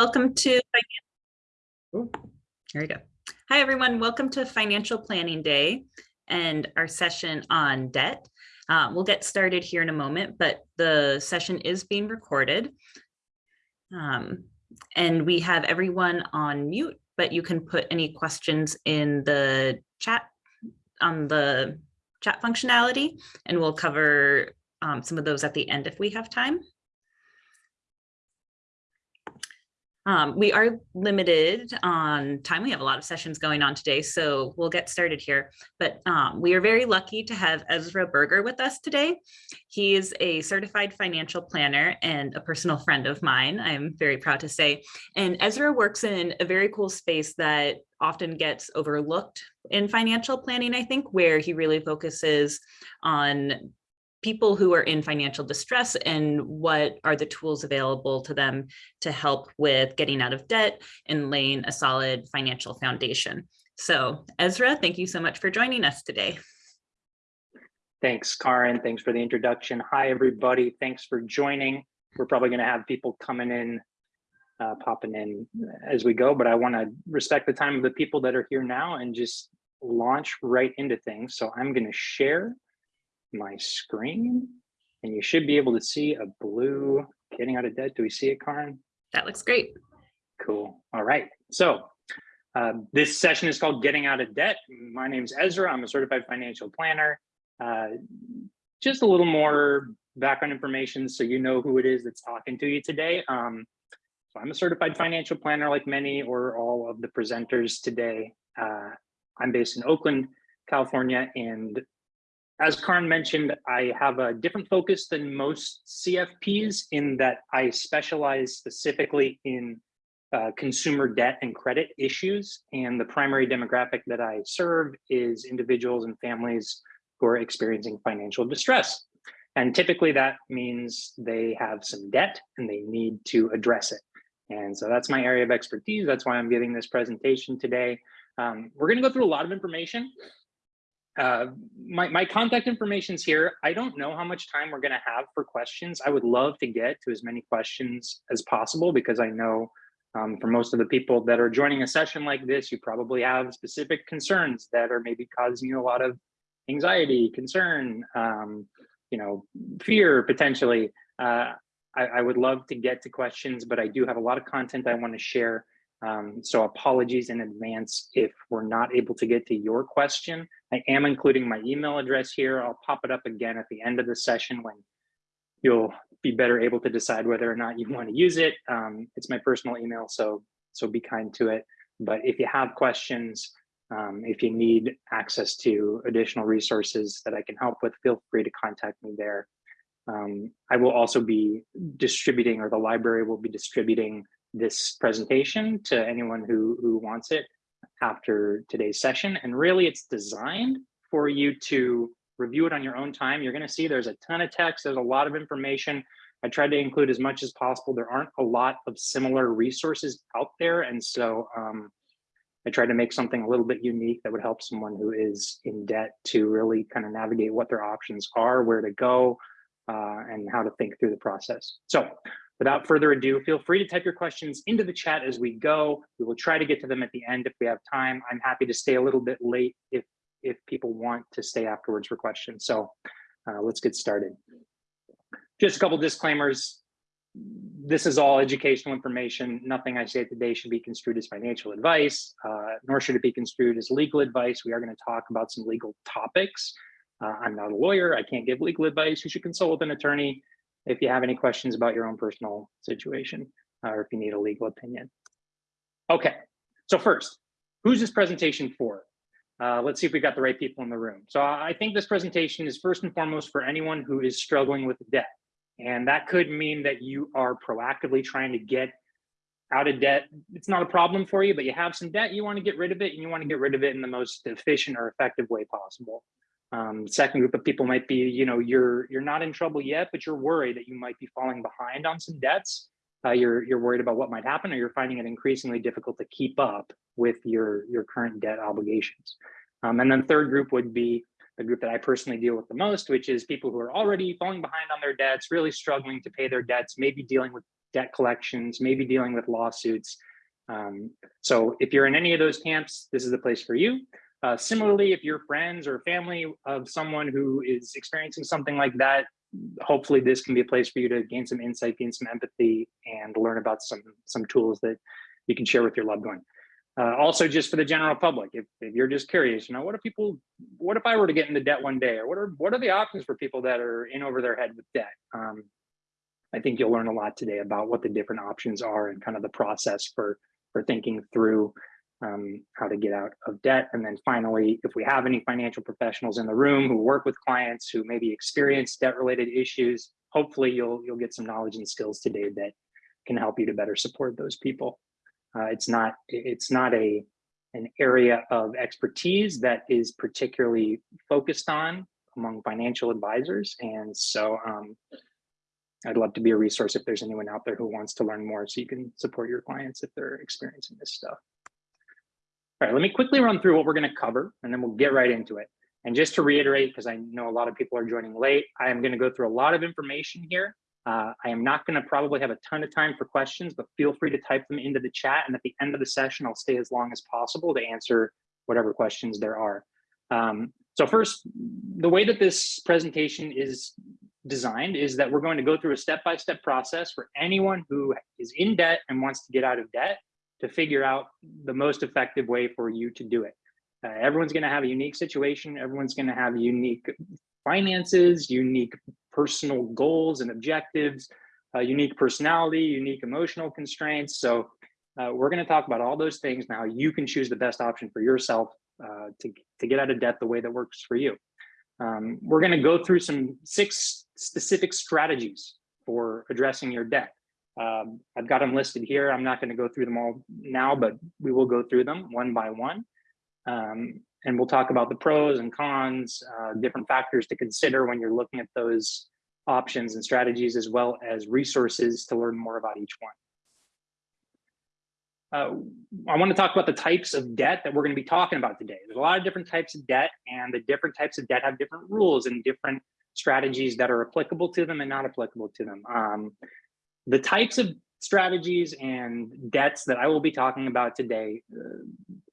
Welcome to, Ooh, here we go. Hi, everyone. Welcome to Financial Planning Day and our session on debt. Uh, we'll get started here in a moment, but the session is being recorded. Um, and we have everyone on mute, but you can put any questions in the chat on the chat functionality, and we'll cover um, some of those at the end if we have time. Um, we are limited on time. We have a lot of sessions going on today, so we'll get started here. But um, we are very lucky to have Ezra Berger with us today. He is a certified financial planner and a personal friend of mine, I'm very proud to say. And Ezra works in a very cool space that often gets overlooked in financial planning, I think, where he really focuses on people who are in financial distress and what are the tools available to them to help with getting out of debt and laying a solid financial foundation. So Ezra, thank you so much for joining us today. Thanks, Karen. Thanks for the introduction. Hi, everybody. Thanks for joining. We're probably going to have people coming in, uh, popping in as we go, but I want to respect the time of the people that are here now and just launch right into things. So I'm going to share my screen and you should be able to see a blue getting out of debt. Do we see it, Karen? That looks great. Cool. All right. So uh, this session is called Getting Out of Debt. My name is Ezra. I'm a certified financial planner. Uh, just a little more background information so you know who it is that's talking to you today. Um, so I'm a certified financial planner like many or all of the presenters today. Uh, I'm based in Oakland, California, and as Karen mentioned, I have a different focus than most CFPs in that I specialize specifically in uh, consumer debt and credit issues. And the primary demographic that I serve is individuals and families who are experiencing financial distress. And typically that means they have some debt and they need to address it. And so that's my area of expertise. That's why I'm giving this presentation today. Um, we're going to go through a lot of information. Uh, my, my contact information is here. I don't know how much time we're going to have for questions. I would love to get to as many questions as possible because I know um, for most of the people that are joining a session like this, you probably have specific concerns that are maybe causing you a lot of anxiety, concern, um, you know, fear potentially. Uh, I, I would love to get to questions, but I do have a lot of content I want to share. Um, so apologies in advance if we're not able to get to your question. I am including my email address here. I'll pop it up again at the end of the session when you'll be better able to decide whether or not you want to use it. Um, it's my personal email, so so be kind to it. But if you have questions, um, if you need access to additional resources that I can help with, feel free to contact me there. Um, I will also be distributing, or the library will be distributing this presentation to anyone who, who wants it after today's session. And really it's designed for you to review it on your own time. You're gonna see there's a ton of text, there's a lot of information. I tried to include as much as possible. There aren't a lot of similar resources out there. And so um, I tried to make something a little bit unique that would help someone who is in debt to really kind of navigate what their options are, where to go, uh, and how to think through the process. So Without further ado, feel free to type your questions into the chat as we go. We will try to get to them at the end if we have time. I'm happy to stay a little bit late if, if people want to stay afterwards for questions. So uh, let's get started. Just a couple disclaimers. This is all educational information. Nothing I say today should be construed as financial advice, uh, nor should it be construed as legal advice. We are going to talk about some legal topics. Uh, I'm not a lawyer. I can't give legal advice. You should consult with an attorney if you have any questions about your own personal situation uh, or if you need a legal opinion. Okay, so first, who's this presentation for? Uh, let's see if we got the right people in the room. So I think this presentation is first and foremost for anyone who is struggling with debt. And that could mean that you are proactively trying to get out of debt. It's not a problem for you, but you have some debt, you want to get rid of it and you want to get rid of it in the most efficient or effective way possible. Um, second group of people might be, you know, you're you're not in trouble yet, but you're worried that you might be falling behind on some debts. Uh, you're you're worried about what might happen, or you're finding it increasingly difficult to keep up with your your current debt obligations. Um, and then third group would be the group that I personally deal with the most, which is people who are already falling behind on their debts, really struggling to pay their debts, maybe dealing with debt collections, maybe dealing with lawsuits. Um, so if you're in any of those camps, this is the place for you. Uh, similarly, if you're friends or family of someone who is experiencing something like that, hopefully this can be a place for you to gain some insight, gain some empathy, and learn about some some tools that you can share with your loved one. Uh, also, just for the general public, if, if you're just curious, you know, what if people, what if I were to get into debt one day, or what are what are the options for people that are in over their head with debt? Um, I think you'll learn a lot today about what the different options are and kind of the process for for thinking through um, how to get out of debt. And then finally, if we have any financial professionals in the room who work with clients who maybe experience debt-related issues, hopefully you'll you'll get some knowledge and skills today that can help you to better support those people. Uh, it's not it's not a an area of expertise that is particularly focused on among financial advisors, and so um, I'd love to be a resource if there's anyone out there who wants to learn more, so you can support your clients if they're experiencing this stuff. All right, let me quickly run through what we're going to cover, and then we'll get right into it. And just to reiterate, because I know a lot of people are joining late, I am going to go through a lot of information here. Uh, I am not going to probably have a ton of time for questions, but feel free to type them into the chat. And at the end of the session, I'll stay as long as possible to answer whatever questions there are. Um, so first, the way that this presentation is designed is that we're going to go through a step-by-step -step process for anyone who is in debt and wants to get out of debt to figure out the most effective way for you to do it. Uh, everyone's going to have a unique situation. Everyone's going to have unique finances, unique personal goals and objectives, uh, unique personality, unique emotional constraints. So uh, we're going to talk about all those things now. You can choose the best option for yourself uh, to, to get out of debt the way that works for you. Um, we're going to go through some six specific strategies for addressing your debt. Um, I've got them listed here. I'm not going to go through them all now, but we will go through them one by one. Um, and we'll talk about the pros and cons, uh, different factors to consider when you're looking at those options and strategies, as well as resources to learn more about each one. Uh, I want to talk about the types of debt that we're going to be talking about today. There's a lot of different types of debt, and the different types of debt have different rules and different strategies that are applicable to them and not applicable to them. Um, the types of strategies and debts that I will be talking about today, uh,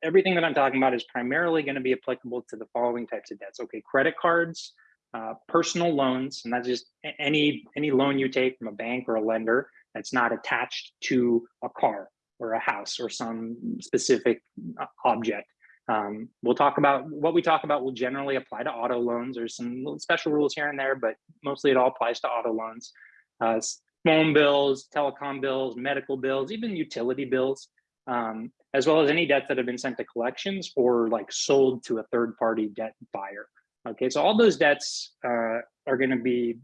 everything that I'm talking about is primarily going to be applicable to the following types of debts. Okay, credit cards, uh, personal loans, and that's just any any loan you take from a bank or a lender that's not attached to a car or a house or some specific uh, object. Um, we'll talk about what we talk about will generally apply to auto loans. There's some special rules here and there, but mostly it all applies to auto loans. Uh, phone bills, telecom bills, medical bills, even utility bills, um, as well as any debts that have been sent to collections or like sold to a third party debt buyer. Okay, so all those debts uh, are going to be,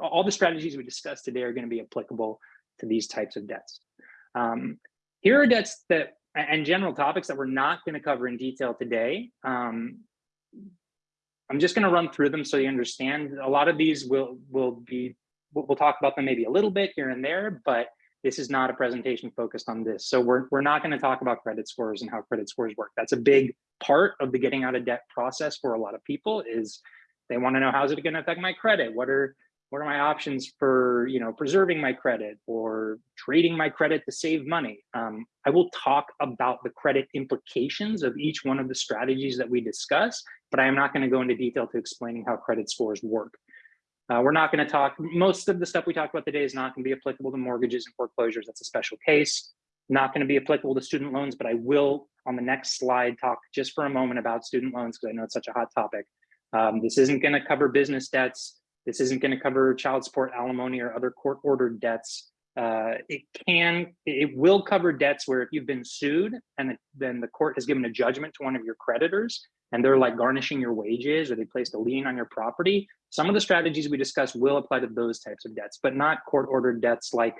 all the strategies we discussed today are going to be applicable to these types of debts. Um, here are debts that, and general topics that we're not going to cover in detail today. Um, I'm just going to run through them so you understand. A lot of these will will be we'll talk about them maybe a little bit here and there, but this is not a presentation focused on this. So we're, we're not going to talk about credit scores and how credit scores work. That's a big part of the getting out of debt process for a lot of people is they want to know how's it going to affect my credit? What are what are my options for you know preserving my credit or trading my credit to save money? Um, I will talk about the credit implications of each one of the strategies that we discuss, but I am not going to go into detail to explaining how credit scores work. Uh, we're not going to talk, most of the stuff we talked about today is not going to be applicable to mortgages and foreclosures. That's a special case. Not going to be applicable to student loans, but I will on the next slide talk just for a moment about student loans because I know it's such a hot topic. Um, this isn't going to cover business debts. This isn't going to cover child support, alimony, or other court ordered debts. Uh, it can, it will cover debts where if you've been sued and then the court has given a judgment to one of your creditors and they're like garnishing your wages or they placed a lien on your property, some of the strategies we discussed will apply to those types of debts, but not court ordered debts like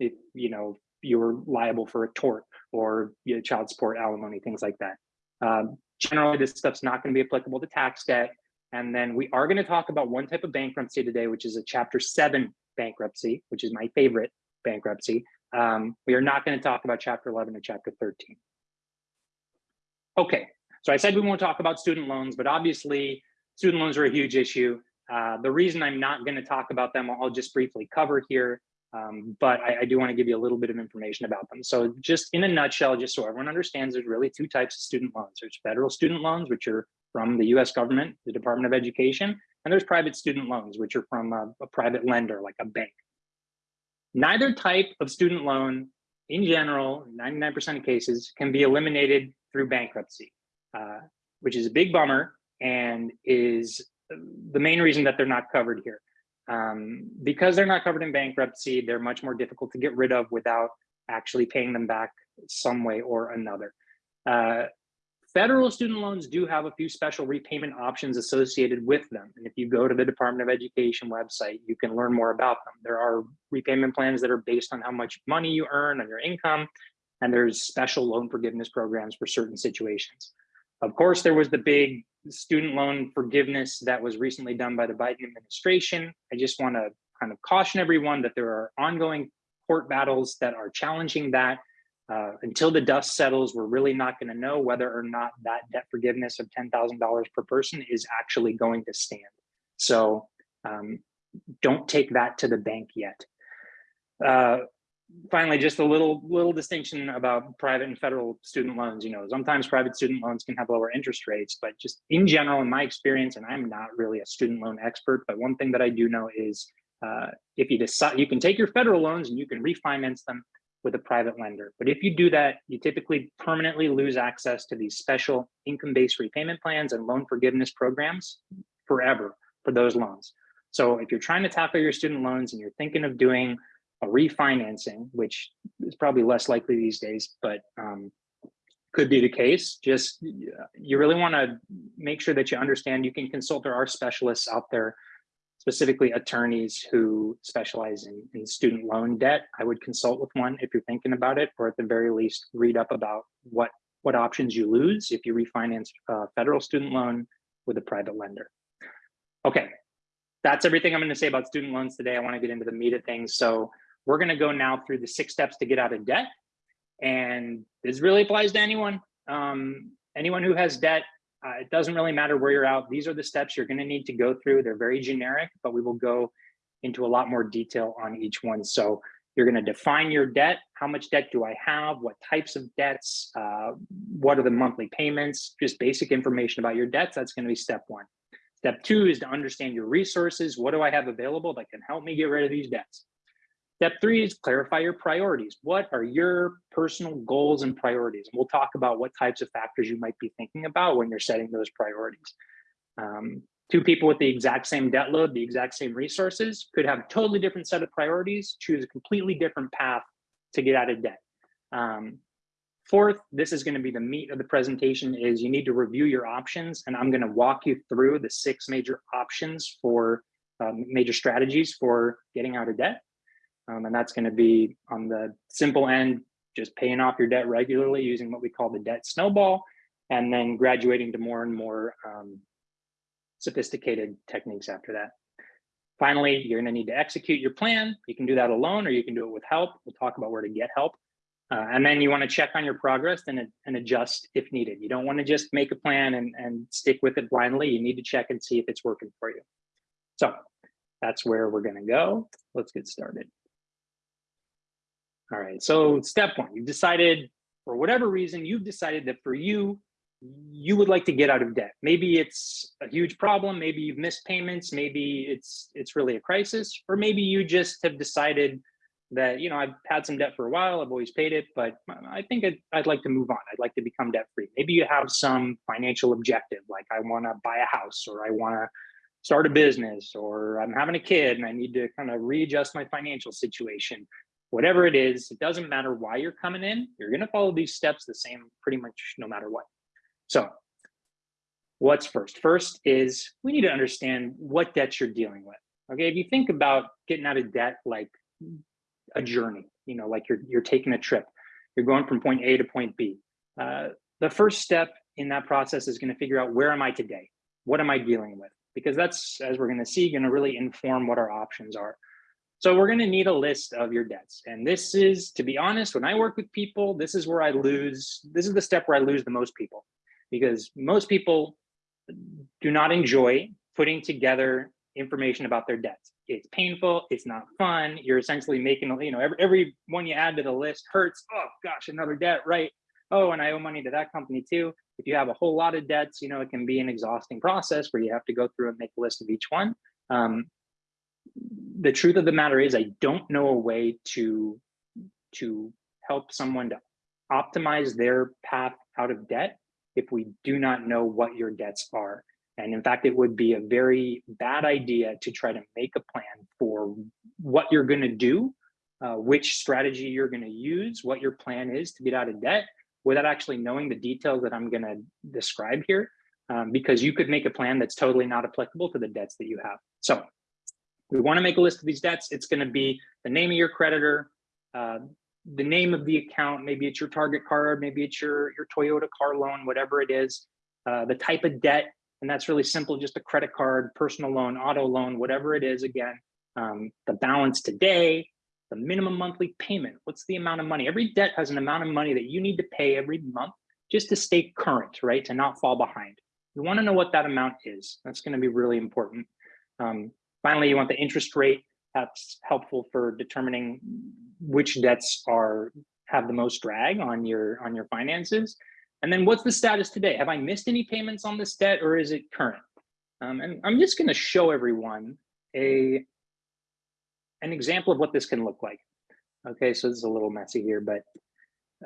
if you know you're liable for a tort or you know, child support, alimony, things like that. Um, generally, this stuff's not going to be applicable to tax debt. And then we are going to talk about one type of bankruptcy today, which is a Chapter 7 bankruptcy, which is my favorite bankruptcy. Um, we are not going to talk about Chapter 11 or Chapter 13. Okay, so I said we won't talk about student loans, but obviously student loans are a huge issue. Uh, the reason I'm not going to talk about them, I'll just briefly cover here. Um, but I, I do want to give you a little bit of information about them. So just in a nutshell, just so everyone understands, there's really two types of student loans. There's federal student loans, which are from the US government, the Department of Education, and there's private student loans, which are from a, a private lender like a bank. Neither type of student loan in general, 99% of cases can be eliminated through bankruptcy, uh, which is a big bummer and is the main reason that they're not covered here. Um, because they're not covered in bankruptcy, they're much more difficult to get rid of without actually paying them back some way or another. Uh, federal student loans do have a few special repayment options associated with them. And if you go to the Department of Education website, you can learn more about them. There are repayment plans that are based on how much money you earn on your income, and there's special loan forgiveness programs for certain situations. Of course, there was the big student loan forgiveness that was recently done by the Biden administration. I just want to kind of caution everyone that there are ongoing court battles that are challenging that. Uh, until the dust settles, we're really not going to know whether or not that debt forgiveness of $10,000 per person is actually going to stand. So um, don't take that to the bank yet. Uh, finally, just a little little distinction about private and federal student loans. You know, sometimes private student loans can have lower interest rates, but just in general, in my experience, and I'm not really a student loan expert, but one thing that I do know is uh, if you decide, you can take your federal loans and you can refinance them with a private lender. But if you do that, you typically permanently lose access to these special income-based repayment plans and loan forgiveness programs forever for those loans. So if you're trying to tackle your student loans and you're thinking of doing a refinancing, which is probably less likely these days, but um, could be the case. Just you really want to make sure that you understand you can consult there are specialists out there, specifically attorneys who specialize in, in student loan debt. I would consult with one if you're thinking about it, or at the very least, read up about what what options you lose if you refinance a federal student loan with a private lender. Okay, that's everything I'm going to say about student loans today. I want to get into the meat of things. So we're going to go now through the six steps to get out of debt. And this really applies to anyone. Um, anyone who has debt, uh, it doesn't really matter where you're out. These are the steps you're going to need to go through. They're very generic, but we will go into a lot more detail on each one. So you're going to define your debt. How much debt do I have? What types of debts? Uh, what are the monthly payments? Just basic information about your debts. That's going to be step one. Step two is to understand your resources. What do I have available that can help me get rid of these debts? Step three is clarify your priorities. What are your personal goals and priorities? And we'll talk about what types of factors you might be thinking about when you're setting those priorities. Um, two people with the exact same debt load, the exact same resources could have a totally different set of priorities, choose a completely different path to get out of debt. Um, fourth, this is gonna be the meat of the presentation is you need to review your options and I'm gonna walk you through the six major options for um, major strategies for getting out of debt. Um, and that's going to be on the simple end, just paying off your debt regularly using what we call the debt snowball, and then graduating to more and more um, sophisticated techniques after that. Finally, you're going to need to execute your plan. You can do that alone or you can do it with help. We'll talk about where to get help. Uh, and then you want to check on your progress and, and adjust if needed. You don't want to just make a plan and, and stick with it blindly. You need to check and see if it's working for you. So that's where we're going to go. Let's get started. All right, so step one, you've decided, for whatever reason, you've decided that for you, you would like to get out of debt. Maybe it's a huge problem, maybe you've missed payments, maybe it's it's really a crisis, or maybe you just have decided that, you know, I've had some debt for a while, I've always paid it, but I think I'd, I'd like to move on. I'd like to become debt free. Maybe you have some financial objective, like I wanna buy a house or I wanna start a business or I'm having a kid and I need to kind of readjust my financial situation whatever it is, it doesn't matter why you're coming in, you're gonna follow these steps the same pretty much no matter what. So what's first? First is we need to understand what debts you're dealing with. Okay, if you think about getting out of debt like a journey, you know, like you're, you're taking a trip, you're going from point A to point B. Uh, the first step in that process is gonna figure out where am I today? What am I dealing with? Because that's, as we're gonna see, gonna really inform what our options are. So we're going to need a list of your debts. And this is, to be honest, when I work with people, this is where I lose, this is the step where I lose the most people because most people do not enjoy putting together information about their debts. It's painful, it's not fun. You're essentially making, you know, every, every one you add to the list hurts. Oh gosh, another debt, right? Oh, and I owe money to that company too. If you have a whole lot of debts, you know, it can be an exhausting process where you have to go through and make a list of each one. Um, the truth of the matter is I don't know a way to, to help someone to optimize their path out of debt if we do not know what your debts are. And in fact, it would be a very bad idea to try to make a plan for what you're going to do, uh, which strategy you're going to use, what your plan is to get out of debt without actually knowing the details that I'm going to describe here, um, because you could make a plan that's totally not applicable to the debts that you have. So we want to make a list of these debts. It's going to be the name of your creditor, uh, the name of the account, maybe it's your Target card, maybe it's your, your Toyota car loan, whatever it is, uh, the type of debt, and that's really simple, just a credit card, personal loan, auto loan, whatever it is, again, um, the balance today, the minimum monthly payment, what's the amount of money? Every debt has an amount of money that you need to pay every month just to stay current, right? To not fall behind. You wanna know what that amount is. That's gonna be really important. Um, finally, you want the interest rate. That's helpful for determining which debts are have the most drag on your on your finances. And then what's the status today? Have I missed any payments on this debt or is it current? Um, and I'm just gonna show everyone a an example of what this can look like. Okay, so this is a little messy here, but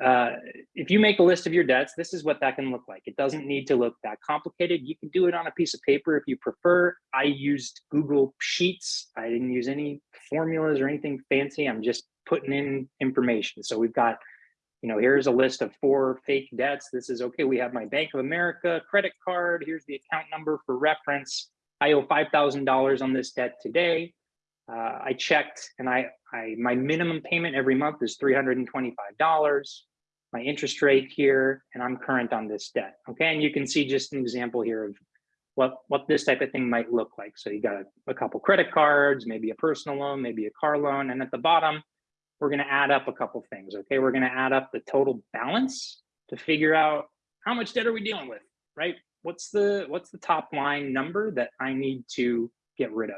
uh, if you make a list of your debts, this is what that can look like. It doesn't need to look that complicated. You can do it on a piece of paper if you prefer. I used Google Sheets. I didn't use any formulas or anything fancy. I'm just putting in information. So we've got, you know, here's a list of four fake debts. This is okay. We have my Bank of America credit card. Here's the account number for reference. I owe $5,000 on this debt today. Uh, I checked and I, I, my minimum payment every month is $325. My interest rate here, and I'm current on this debt. Okay, and you can see just an example here of what, what this type of thing might look like. So you got a, a couple credit cards, maybe a personal loan, maybe a car loan. And at the bottom, we're gonna add up a couple things, okay? We're gonna add up the total balance to figure out how much debt are we dealing with, right? What's the, what's the top line number that I need to get rid of?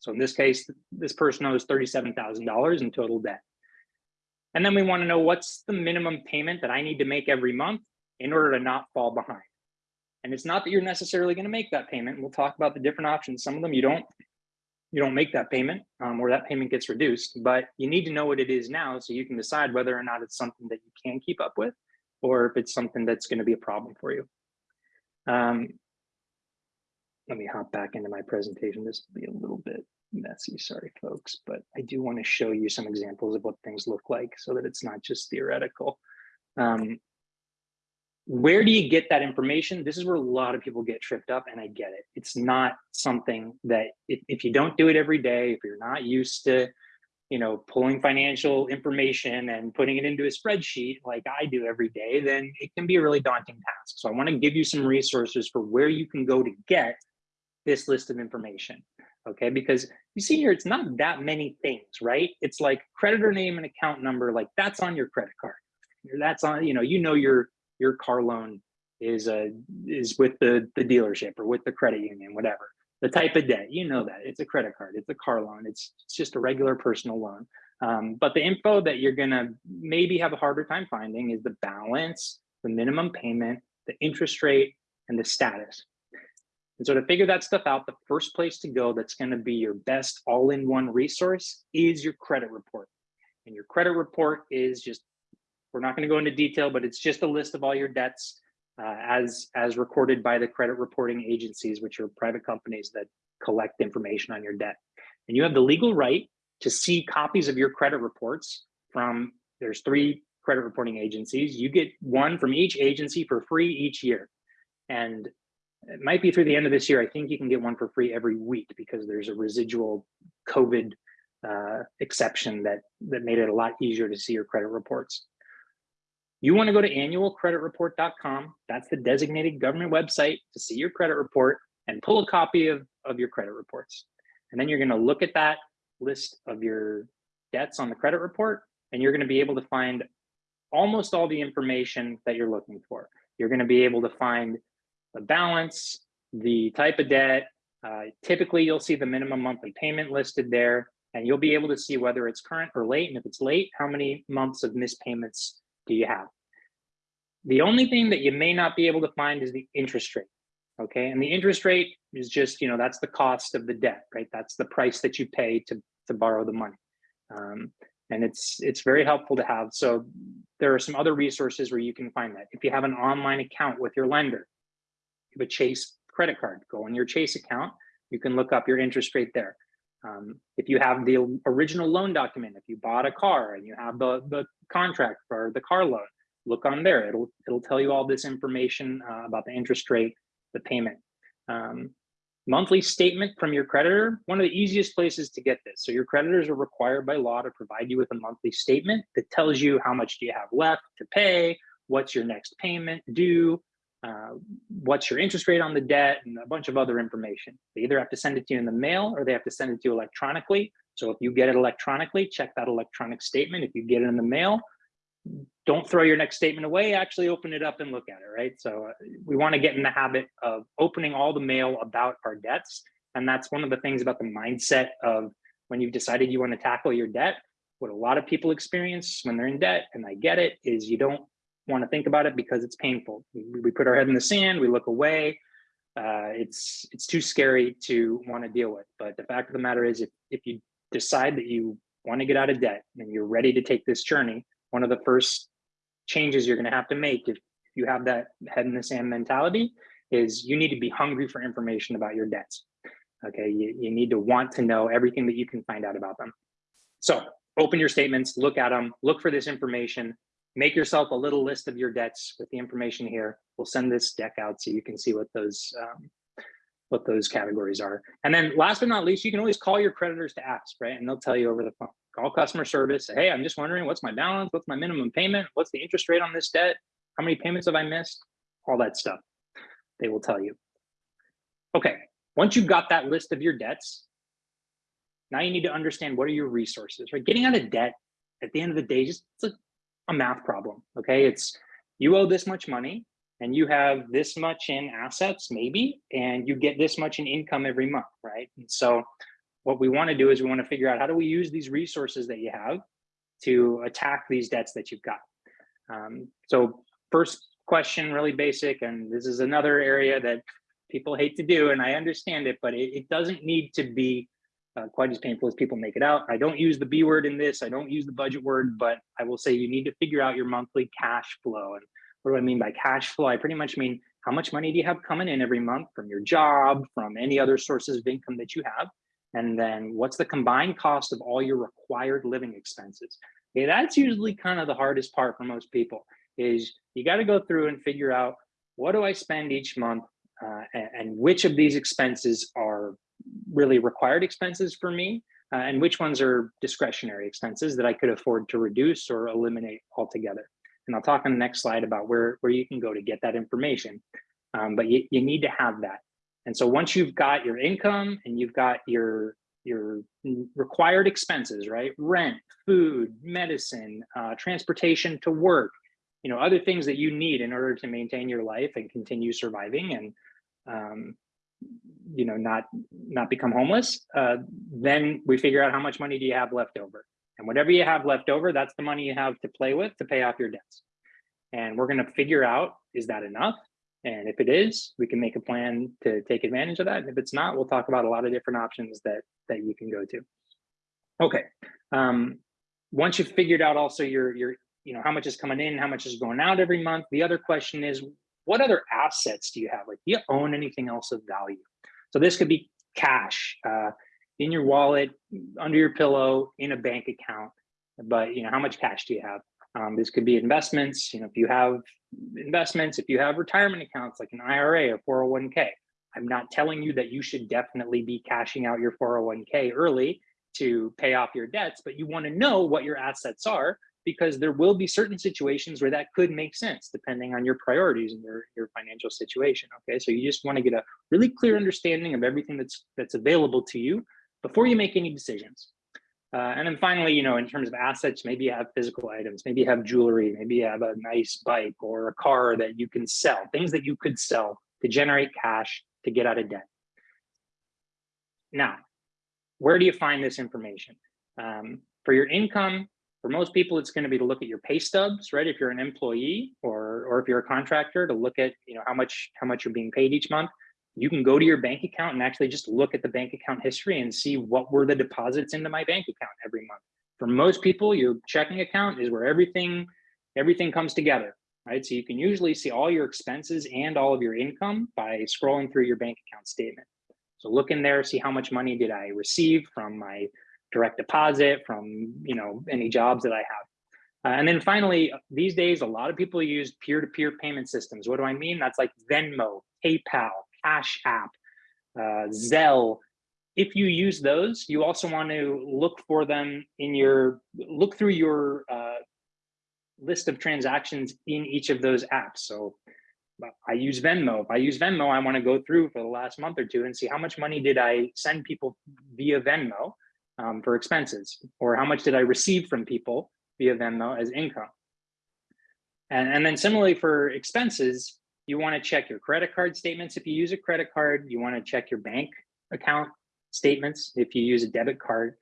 So in this case, this person owes $37,000 in total debt. And then we want to know what's the minimum payment that I need to make every month in order to not fall behind. And it's not that you're necessarily going to make that payment. We'll talk about the different options. Some of them you don't you don't make that payment um, or that payment gets reduced, but you need to know what it is now so you can decide whether or not it's something that you can keep up with or if it's something that's going to be a problem for you. Um, let me hop back into my presentation. This will be a little bit messy, sorry folks, but I do want to show you some examples of what things look like so that it's not just theoretical. Um, where do you get that information? This is where a lot of people get tripped up and I get it. It's not something that if, if you don't do it every day, if you're not used to, you know, pulling financial information and putting it into a spreadsheet like I do every day, then it can be a really daunting task. So I want to give you some resources for where you can go to get this list of information. Okay, because you see here, it's not that many things, right? It's like creditor name and account number, like that's on your credit card. That's on, you know, you know your your car loan is uh, is with the, the dealership or with the credit union, whatever. The type of debt, you know that. It's a credit card, it's a car loan, it's, it's just a regular personal loan. Um, but the info that you're gonna maybe have a harder time finding is the balance, the minimum payment, the interest rate, and the status. And so to figure that stuff out, the first place to go that's gonna be your best all-in-one resource is your credit report. And your credit report is just we're not going to go into detail, but it's just a list of all your debts uh, as, as recorded by the credit reporting agencies, which are private companies that collect information on your debt. And you have the legal right to see copies of your credit reports from, there's three credit reporting agencies. You get one from each agency for free each year. And it might be through the end of this year. I think you can get one for free every week because there's a residual COVID uh, exception that, that made it a lot easier to see your credit reports. You want to go to annualcreditreport.com. That's the designated government website to see your credit report and pull a copy of, of your credit reports. And then you're going to look at that list of your debts on the credit report, and you're going to be able to find almost all the information that you're looking for. You're going to be able to find the balance, the type of debt, Uh, typically, you'll see the minimum monthly payment listed there, and you'll be able to see whether it's current or late. And if it's late, how many months of missed payments do you have? The only thing that you may not be able to find is the interest rate. Okay, and the interest rate is just, you know, that's the cost of the debt, right? That's the price that you pay to, to borrow the money. Um, and it's it's very helpful to have. So there are some other resources where you can find that. If you have an online account with your lender, have a Chase credit card, go in your Chase account, you can look up your interest rate there. Um, if you have the original loan document, if you bought a car and you have the, the contract for the car loan, look on there. It'll it'll tell you all this information uh, about the interest rate, the payment. Um, monthly statement from your creditor, one of the easiest places to get this. So your creditors are required by law to provide you with a monthly statement that tells you how much do you have left to pay, what's your next payment due, uh, what's your interest rate on the debt, and a bunch of other information. They either have to send it to you in the mail or they have to send it to you electronically. So if you get it electronically, check that electronic statement. If you get it in the mail, don't throw your next statement away, actually open it up and look at it, right? So uh, we want to get in the habit of opening all the mail about our debts. And that's one of the things about the mindset of when you've decided you want to tackle your debt. What a lot of people experience when they're in debt, and I get it, is you don't want to think about it because it's painful. We, we put our head in the sand, we look away. Uh, it's it's too scary to want to deal with. But the fact of the matter is, if, if you decide that you want to get out of debt and you're ready to take this journey, one of the first changes you're going to have to make if you have that head in the sand mentality is you need to be hungry for information about your debts. Okay, you, you need to want to know everything that you can find out about them. So open your statements, look at them, look for this information, make yourself a little list of your debts with the information here. We'll send this deck out so you can see what those um, what those categories are. And then last but not least, you can always call your creditors to ask, right? And they'll tell you over the phone call customer service. Hey, I'm just wondering what's my balance? What's my minimum payment? What's the interest rate on this debt? How many payments have I missed? All that stuff. They will tell you. Okay, once you've got that list of your debts, now you need to understand what are your resources, right? Getting out of debt at the end of the day, just it's a, a math problem. Okay, it's you owe this much money and you have this much in assets, maybe, and you get this much in income every month, right? And so what we want to do is we want to figure out how do we use these resources that you have to attack these debts that you've got. Um, so first question, really basic, and this is another area that people hate to do, and I understand it, but it, it doesn't need to be uh, quite as painful as people make it out. I don't use the B word in this, I don't use the budget word, but I will say you need to figure out your monthly cash flow. And what do I mean by cash flow? I pretty much mean how much money do you have coming in every month from your job, from any other sources of income that you have, and then what's the combined cost of all your required living expenses? Okay, that's usually kind of the hardest part for most people is you got to go through and figure out what do I spend each month uh, and, and, which of these expenses are really required expenses for me uh, and which ones are discretionary expenses that I could afford to reduce or eliminate altogether. And I'll talk on the next slide about where, where you can go to get that information. Um, but you, you need to have that. And so once you've got your income and you've got your your required expenses, right? Rent, food, medicine, uh, transportation to work, you know, other things that you need in order to maintain your life and continue surviving and, um, you know, not not become homeless. Uh, then we figure out how much money do you have left over, and whatever you have left over, that's the money you have to play with to pay off your debts. And we're going to figure out is that enough? And if it is, we can make a plan to take advantage of that. And if it's not, we'll talk about a lot of different options that, that you can go to. Okay. Um, once you've figured out also your, your, you know, how much is coming in, how much is going out every month, the other question is, what other assets do you have? Like, do you own anything else of value? So this could be cash uh, in your wallet, under your pillow, in a bank account. But, you know, how much cash do you have? Um, this could be investments. You know, if you have investments, if you have retirement accounts like an IRA or 401k, I'm not telling you that you should definitely be cashing out your 401k early to pay off your debts, but you want to know what your assets are because there will be certain situations where that could make sense depending on your priorities and your, your financial situation. Okay, so you just want to get a really clear understanding of everything that's that's available to you before you make any decisions. Uh, and then finally, you know, in terms of assets, maybe you have physical items, maybe you have jewelry, maybe you have a nice bike or a car that you can sell, things that you could sell to generate cash to get out of debt. Now, where do you find this information? Um, for your income, for most people, it's going to be to look at your pay stubs, right? If you're an employee or or if you're a contractor, to look at you know how much how much you're being paid each month. You can go to your bank account and actually just look at the bank account history and see what were the deposits into my bank account every month. For most people, your checking account is where everything everything comes together, right? So you can usually see all your expenses and all of your income by scrolling through your bank account statement. So look in there, see how much money did I receive from my direct deposit, from you know any jobs that I have. Uh, and then finally, these days, a lot of people use peer-to-peer payment systems. What do I mean? That's like Venmo, PayPal, Cash App, uh, Zelle. If you use those, you also want to look for them in your, look through your uh, list of transactions in each of those apps. So I use Venmo. If I use Venmo, I want to go through for the last month or two and see how much money did I send people via Venmo um, for expenses, or how much did I receive from people via Venmo as income. And, and then similarly for expenses, you want to check your credit card statements if you use a credit card. You want to check your bank account statements if you use a debit card.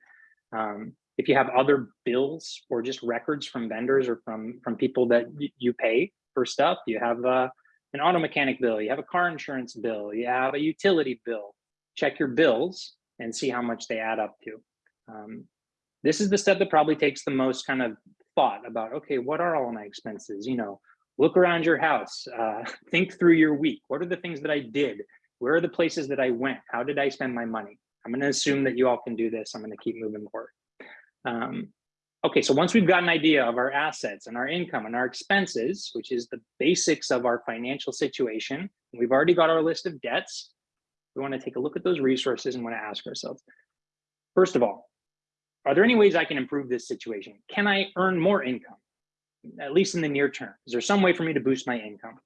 Um, if you have other bills or just records from vendors or from from people that you pay for stuff, you have uh, an auto mechanic bill, you have a car insurance bill, you have a utility bill. Check your bills and see how much they add up to. Um, this is the step that probably takes the most kind of thought about, okay, what are all my expenses? You know, look around your house, uh, think through your week. What are the things that I did? Where are the places that I went? How did I spend my money? I'm going to assume that you all can do this. I'm going to keep moving forward. Um, okay, so once we've got an idea of our assets and our income and our expenses, which is the basics of our financial situation, we've already got our list of debts. We want to take a look at those resources and want to ask ourselves, first of all, are there any ways I can improve this situation? Can I earn more income, at least in the near term? Is there some way for me to boost my income?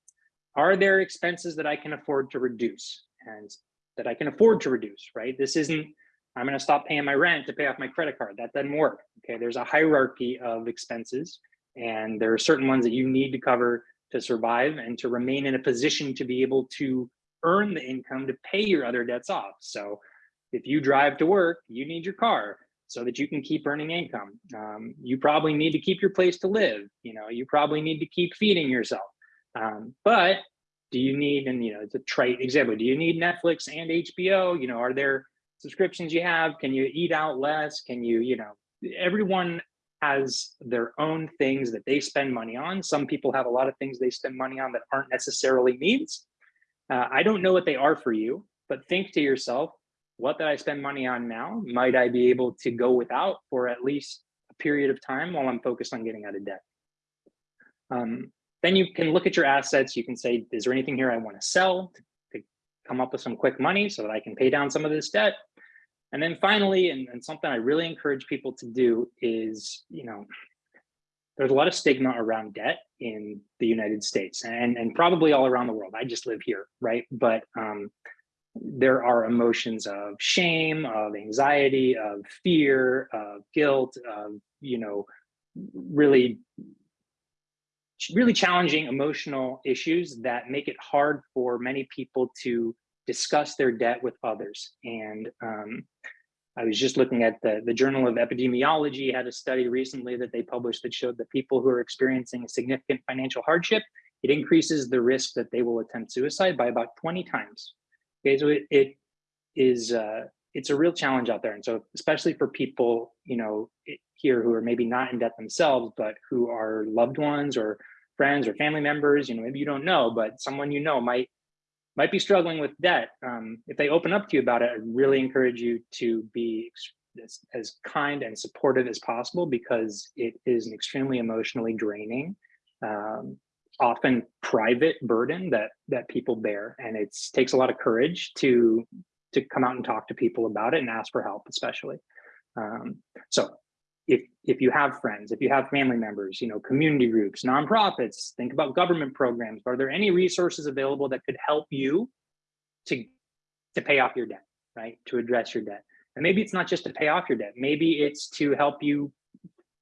Are there expenses that I can afford to reduce and that I can afford to reduce, right? This isn't, I'm going to stop paying my rent to pay off my credit card. That doesn't work. Okay, there's a hierarchy of expenses, and there are certain ones that you need to cover to survive and to remain in a position to be able to earn the income to pay your other debts off. So if you drive to work, you need your car so that you can keep earning income. Um, you probably need to keep your place to live. You know, you probably need to keep feeding yourself. Um, but do you need, and you know, it's a trite example, do you need Netflix and HBO? You know, are there subscriptions you have? Can you eat out less? Can you, you know, everyone has their own things that they spend money on. Some people have a lot of things they spend money on that aren't necessarily needs. Uh, I don't know what they are for you, but think to yourself, what that I spend money on now, might I be able to go without for at least a period of time while I'm focused on getting out of debt? Um, then you can look at your assets. You can say, is there anything here I want to sell to, come up with some quick money so that I can pay down some of this debt? And then finally, and, and something I really encourage people to do is, you know, there's a lot of stigma around debt in the United States and, and probably all around the world. I just live here, right? But um, there are emotions of shame, of anxiety, of fear, of guilt, of, you know, really, really challenging emotional issues that make it hard for many people to discuss their debt with others. And um, I was just looking at the, the Journal of Epidemiology had a study recently that they published that showed that people who are experiencing a significant financial hardship, it increases the risk that they will attempt suicide by about 20 times. Okay, so it, it is uh, it's a real challenge out there, and so especially for people you know here who are maybe not in debt themselves, but who are loved ones or friends or family members, you know, maybe you don't know, but someone you know might might be struggling with debt. Um, if they open up to you about it, I really encourage you to be as, as kind and supportive as possible because it is an extremely emotionally draining um, often private burden that that people bear. And it takes a lot of courage to to come out and talk to people about it and ask for help especially. Um, so if if you have friends if you have family members you know community groups nonprofits think about government programs. Are there any resources available that could help you to to pay off your debt right? To address your debt. And maybe it's not just to pay off your debt. Maybe it's to help you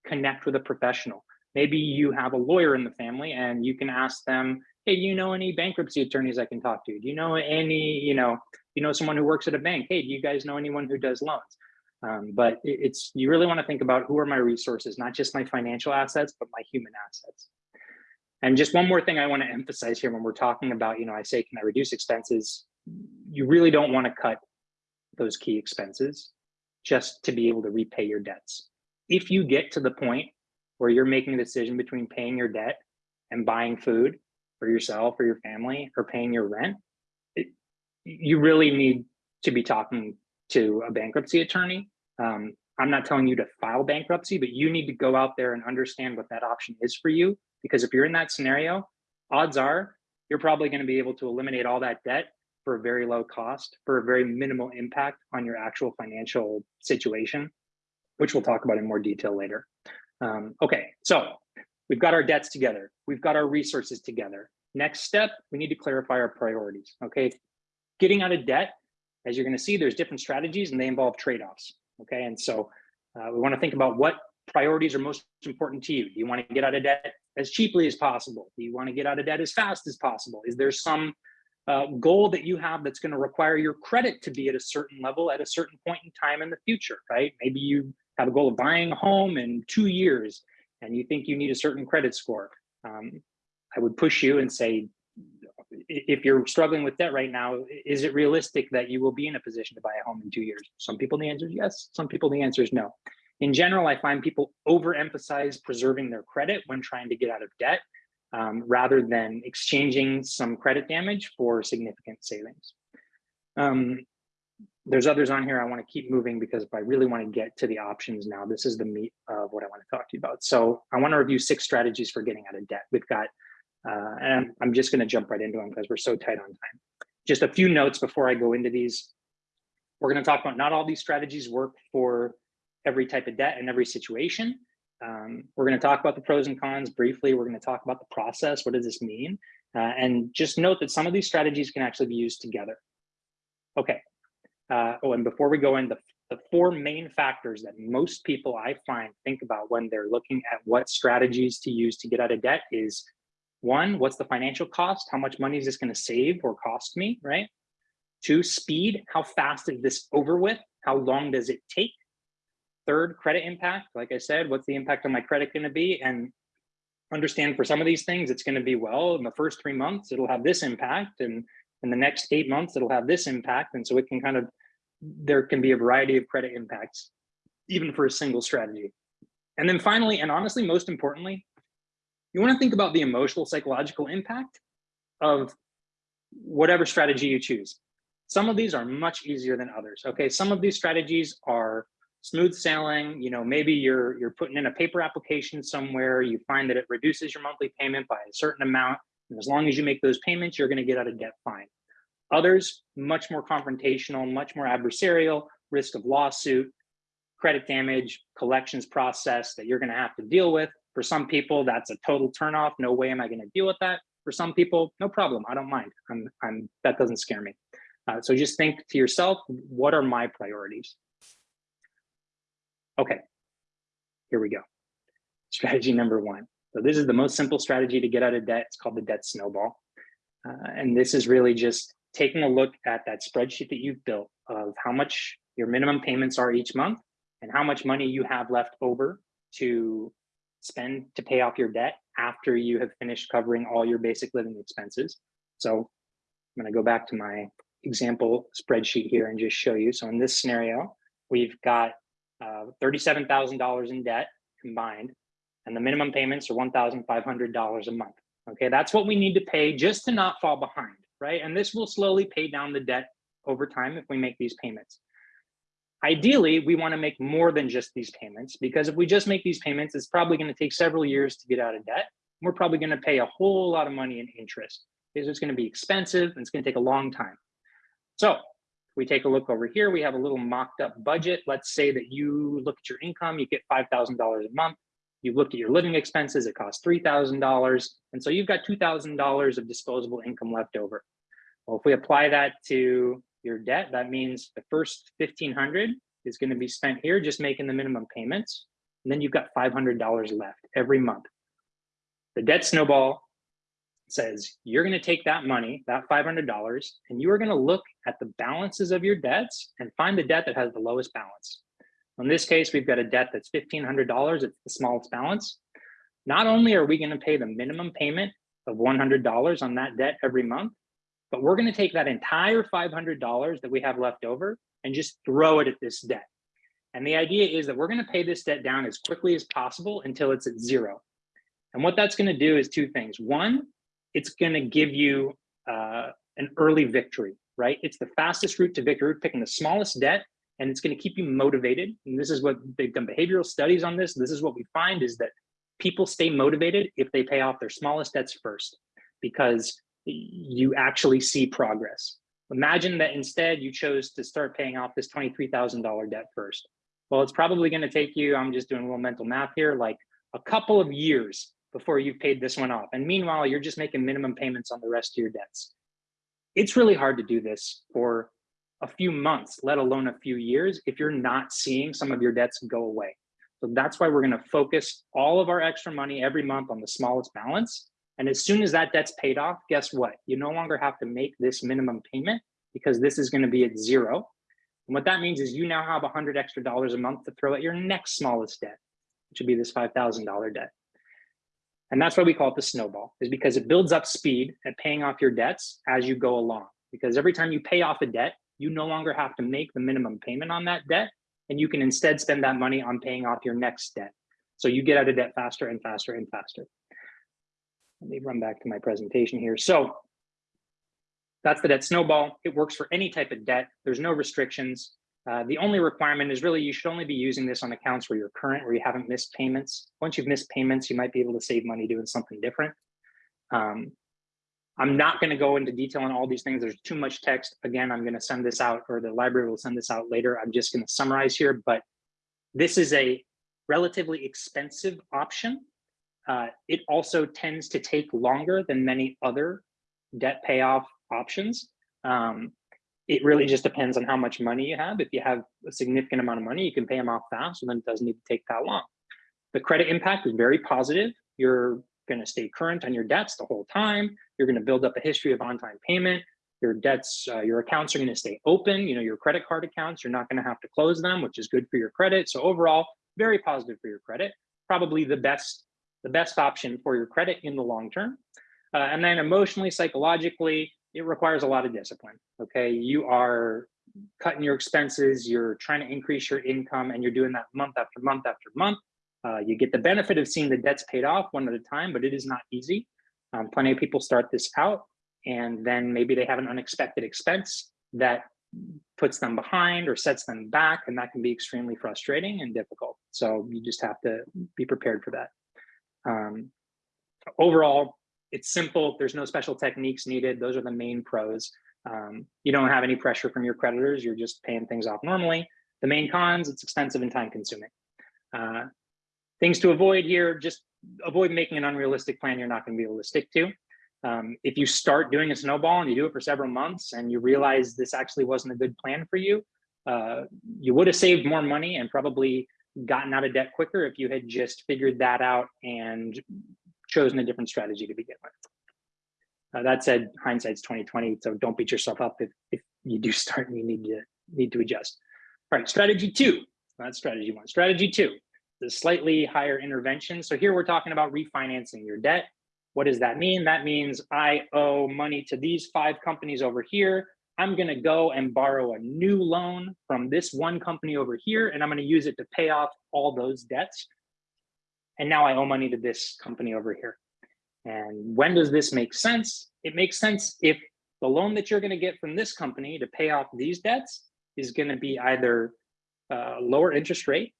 connect with a professional Maybe you have a lawyer in the family and you can ask them, hey, you know any bankruptcy attorneys I can talk to? Do you know any, you know, you know someone who works at a bank? Hey, do you guys know anyone who does loans? Um, but it's you really want to think about who are my resources, not just my financial assets, but my human assets. And just one more thing I want to emphasize here when we're talking about, you know, I say, can I reduce expenses? You really don't want to cut those key expenses just to be able to repay your debts. If you get to the point where you're making a decision between paying your debt and buying food for yourself or your family or paying your rent, it, you really need to be talking to a bankruptcy attorney. Um, I'm not telling you to file bankruptcy, but you need to go out there and understand what that option is for you. Because if you're in that scenario, odds are you're probably going to be able to eliminate all that debt for a very low cost, for a very minimal impact on your actual financial situation, which we'll talk about in more detail later. Um, okay, so we've got our debts together. We've got our resources together. Next step, we need to clarify our priorities. Okay, getting out of debt, as you're going to see, there's different strategies and they involve trade-offs. Okay, and so uh, we want to think about what priorities are most important to you. Do you want to get out of debt as cheaply as possible? Do you want to get out of debt as fast as possible? Is there some uh, goal that you have that's going to require your credit to be at a certain level at a certain point in time in the future, right? Maybe you have a goal of buying a home in two years and you think you need a certain credit score. Um, I would push you and say, if you're struggling with debt right now, is it realistic that you will be in a position to buy a home in two years? Some people, the answer is yes. Some people, the answer is no. In general, I find people overemphasize preserving their credit when trying to get out of debt um, rather than exchanging some credit damage for significant savings. Um, there's others on here I want to keep moving because if I really want to get to the options now, this is the meat of what I want to talk to you about. So I want to review six strategies for getting out of debt. We've got, uh, and I'm just going to jump right into them because we're so tight on time. Just a few notes before I go into these. We're going to talk about not all these strategies work for every type of debt and every situation. Um, we're going to talk about the pros and cons briefly. We're going to talk about the process. What does this mean? Uh, and just note that some of these strategies can actually be used together. Okay. Uh, oh, and before we go in, the, the four main factors that most people I find think about when they're looking at what strategies to use to get out of debt is one, what's the financial cost? How much money is this going to save or cost me, right? Two, speed. How fast is this over with? How long does it take? Third, credit impact. Like I said, what's the impact on my credit going to be? And understand for some of these things, it's going to be, well, in the first three months, it'll have this impact. And in the next eight months, it'll have this impact. And so it can kind of, there can be a variety of credit impacts, even for a single strategy. And then finally, and honestly, most importantly, you want to think about the emotional psychological impact of whatever strategy you choose. Some of these are much easier than others. Okay, some of these strategies are smooth sailing. You know, maybe you're you're putting in a paper application somewhere. You find that it reduces your monthly payment by a certain amount, and as long as you make those payments, you're going to get out of debt fine. Others, much more confrontational, much more adversarial, risk of lawsuit, credit damage, collections process that you're going to have to deal with. For some people, that's a total turnoff. No way am I going to deal with that. For some people, no problem. I don't mind. I'm, I'm, that doesn't scare me. Uh, so just think to yourself, what are my priorities? Okay, here we go. Strategy number one. So this is the most simple strategy to get out of debt. It's called the debt snowball. Uh, and this is really just taking a look at that spreadsheet that you've built of how much your minimum payments are each month and how much money you have left over to spend to pay off your debt after you have finished covering all your basic living expenses. So I'm going to go back to my example spreadsheet here and just show you. So in this scenario, we've got uh, $37,000 in debt combined, and the minimum payments are $1,500 a month. Okay, that's what we need to pay just to not fall behind, right? And this will slowly pay down the debt over time if we make these payments. Ideally, we want to make more than just these payments because if we just make these payments, it's probably going to take several years to get out of debt. We're probably going to pay a whole lot of money in interest because it's going to be expensive and it's going to take a long time. So we take a look over here, we have a little mocked up budget. Let's say that you look at your income, you get $5,000 a month. You've looked at your living expenses, it costs $3,000. And so you've got $2,000 of disposable income left over. Well, if we apply that to your debt, that means the first 1500 is going to be spent here just making the minimum payments. And then you've got $500 left every month. The debt snowball says you're going to take that money, that $500, and you are going to look at the balances of your debts and find the debt that has the lowest balance. In this case, we've got a debt that's $1,500. It's the smallest balance. Not only are we going to pay the minimum payment of $100 on that debt every month, but we're going to take that entire $500 that we have left over and just throw it at this debt. And the idea is that we're going to pay this debt down as quickly as possible until it's at zero. And what that's going to do is two things. One, it's going to give you uh, an early victory, right? It's the fastest route to victory, picking the smallest debt, and it's going to keep you motivated. And this is what they've done behavioral studies on this. This is what we find is that people stay motivated if they pay off their smallest debts first, because you actually see progress. Imagine that instead you chose to start paying off this $23,000 debt first. Well, it's probably going to take you, I'm just doing a little mental math here, like a couple of years before you've paid this one off. And meanwhile, you're just making minimum payments on the rest of your debts. It's really hard to do this for a few months, let alone a few years, if you're not seeing some of your debts go away. So that's why we're going to focus all of our extra money every month on the smallest balance. And as soon as that debt's paid off, guess what? You no longer have to make this minimum payment because this is going to be at zero. And what that means is you now have 100 extra dollars a month to throw at your next smallest debt, which would be this $5,000 debt. And that's why we call it the snowball, is because it builds up speed at paying off your debts as you go along. Because every time you pay off a debt, you no longer have to make the minimum payment on that debt, and you can instead spend that money on paying off your next debt. So you get out of debt faster and faster and faster. Let me run back to my presentation here. So that's the debt snowball. It works for any type of debt. There's no restrictions. Uh, the only requirement is really you should only be using this on accounts where you're current, where you haven't missed payments. Once you've missed payments, you might be able to save money doing something different. Um, I'm not going to go into detail on all these things. There's too much text. Again, I'm going to send this out or the library will send this out later. I'm just going to summarize here, but this is a relatively expensive option. Uh, it also tends to take longer than many other debt payoff options. Um, it really just depends on how much money you have. If you have a significant amount of money, you can pay them off fast, and then it doesn't need to take that long. The credit impact is very positive. You're going to stay current on your debts the whole time. You're going to build up a history of on-time payment. Your debts, uh, your accounts are going to stay open. You know, your credit card accounts, you're not going to have to close them, which is good for your credit. So overall, very positive for your credit. Probably the best, the best option for your credit in the long term. Uh, and then emotionally, psychologically, it requires a lot of discipline. Okay, you are cutting your expenses, you're trying to increase your income, and you're doing that month after month after month. Uh, you get the benefit of seeing the debts paid off one at a time, but it is not easy. Um, plenty of people start this out, and then maybe they have an unexpected expense that puts them behind or sets them back, and that can be extremely frustrating and difficult. So you just have to be prepared for that. Um, overall, it's simple. There's no special techniques needed. Those are the main pros. Um, you don't have any pressure from your creditors. You're just paying things off normally. The main cons, it's expensive and time consuming. Uh, things to avoid here, just avoid making an unrealistic plan you're not going to be able to stick to. Um, if you start doing a snowball and you do it for several months and you realize this actually wasn't a good plan for you, uh, you would have saved more money and probably gotten out of debt quicker if you had just figured that out and chosen a different strategy to begin with. Uh, that said, hindsight's 2020, so don't beat yourself up if, if you do start and you need to need to adjust. All right, strategy two, that's strategy one. Strategy two, the slightly higher intervention. So here we're talking about refinancing your debt. What does that mean? That means I owe money to these five companies over here. I'm gonna go and borrow a new loan from this one company over here, and I'm gonna use it to pay off all those debts and now I owe money to this company over here. And when does this make sense? It makes sense if the loan that you're going to get from this company to pay off these debts is going to be either uh, lower interest rate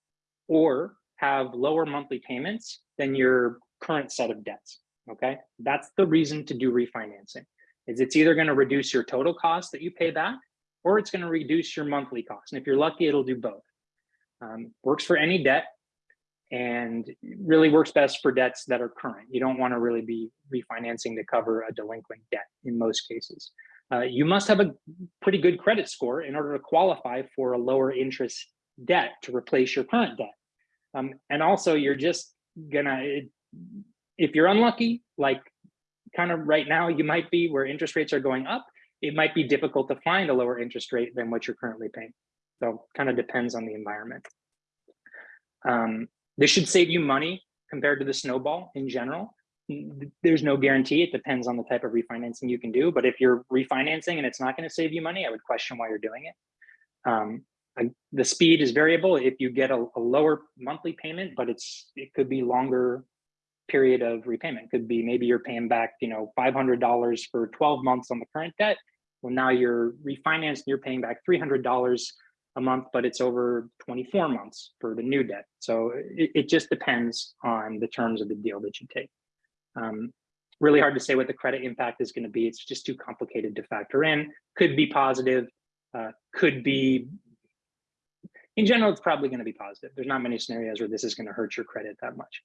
or have lower monthly payments than your current set of debts. Okay, that's the reason to do refinancing. Is it's either going to reduce your total cost that you pay back, or it's going to reduce your monthly cost. And if you're lucky, it'll do both. Um, works for any debt and really works best for debts that are current. You don't want to really be refinancing to cover a delinquent debt in most cases. Uh, you must have a pretty good credit score in order to qualify for a lower interest debt to replace your current debt. Um, and also you're just gonna, if you're unlucky, like kind of right now you might be where interest rates are going up, it might be difficult to find a lower interest rate than what you're currently paying. So kind of depends on the environment. Um, this should save you money compared to the snowball in general. There's no guarantee. It depends on the type of refinancing you can do. But if you're refinancing and it's not going to save you money, I would question why you're doing it. Um, the speed is variable. If you get a, a lower monthly payment, but it's it could be longer period of repayment. Could be maybe you're paying back, you know, five hundred dollars for twelve months on the current debt. Well, now you're refinanced. and You're paying back three hundred dollars a month, but it's over 24 months for the new debt. So it, it just depends on the terms of the deal that you take. Um, really hard to say what the credit impact is going to be. It's just too complicated to factor in. Could be positive, uh, could be, in general, it's probably going to be positive. There's not many scenarios where this is going to hurt your credit that much.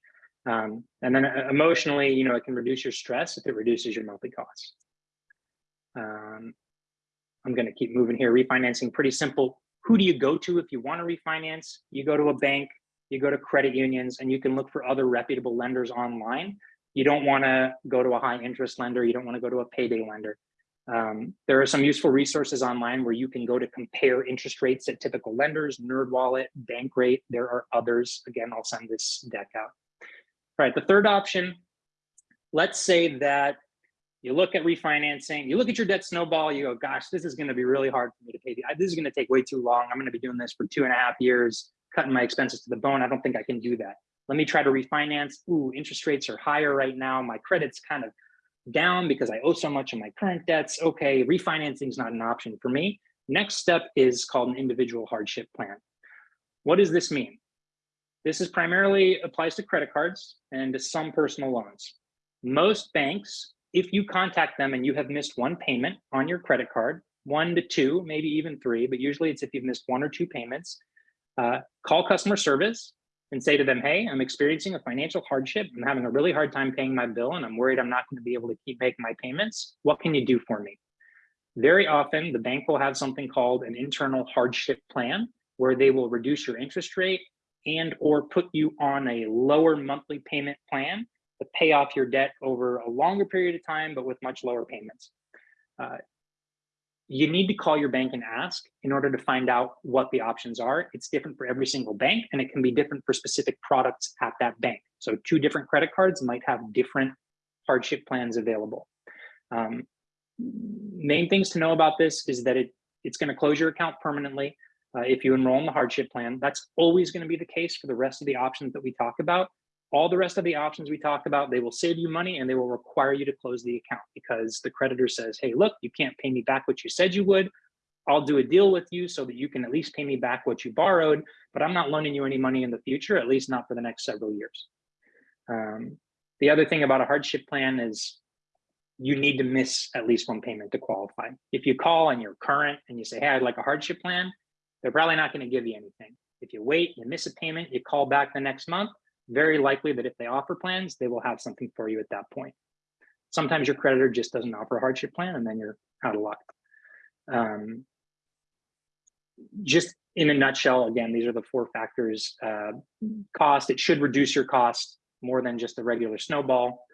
Um, and then uh, emotionally, you know, it can reduce your stress if it reduces your monthly costs. Um, I'm going to keep moving here. Refinancing, pretty simple who do you go to if you want to refinance? You go to a bank, you go to credit unions, and you can look for other reputable lenders online. You don't want to go to a high interest lender. You don't want to go to a payday lender. Um, there are some useful resources online where you can go to compare interest rates at typical lenders, NerdWallet, Bankrate. There are others. Again, I'll send this deck out. All right, the third option, let's say that you look at refinancing, you look at your debt snowball, you go, gosh, this is going to be really hard for me to pay. This is going to take way too long. I'm going to be doing this for two and a half years, cutting my expenses to the bone. I don't think I can do that. Let me try to refinance. Ooh, interest rates are higher right now. My credit's kind of down because I owe so much of my current debts. Okay, refinancing is not an option for me. Next step is called an individual hardship plan. What does this mean? This is primarily applies to credit cards and to some personal loans. Most banks if you contact them and you have missed one payment on your credit card, one to two, maybe even three, but usually it's if you've missed one or two payments, uh, call customer service and say to them, hey, I'm experiencing a financial hardship. I'm having a really hard time paying my bill and I'm worried I'm not going to be able to keep making my payments. What can you do for me? Very often, the bank will have something called an internal hardship plan where they will reduce your interest rate and or put you on a lower monthly payment plan to pay off your debt over a longer period of time, but with much lower payments. Uh, you need to call your bank and ask in order to find out what the options are. It's different for every single bank and it can be different for specific products at that bank. So two different credit cards might have different hardship plans available. Um, main things to know about this is that it, it's gonna close your account permanently uh, if you enroll in the hardship plan. That's always gonna be the case for the rest of the options that we talk about all the rest of the options we talk about, they will save you money and they will require you to close the account because the creditor says, hey, look, you can't pay me back what you said you would. I'll do a deal with you so that you can at least pay me back what you borrowed, but I'm not loaning you any money in the future, at least not for the next several years. Um, the other thing about a hardship plan is you need to miss at least one payment to qualify. If you call and you're current and you say, hey, I'd like a hardship plan, they're probably not gonna give you anything. If you wait, you miss a payment, you call back the next month, very likely that if they offer plans, they will have something for you at that point. Sometimes your creditor just doesn't offer a hardship plan and then you're out of luck. Um, just in a nutshell, again, these are the four factors. Uh, cost, it should reduce your cost more than just a regular snowball.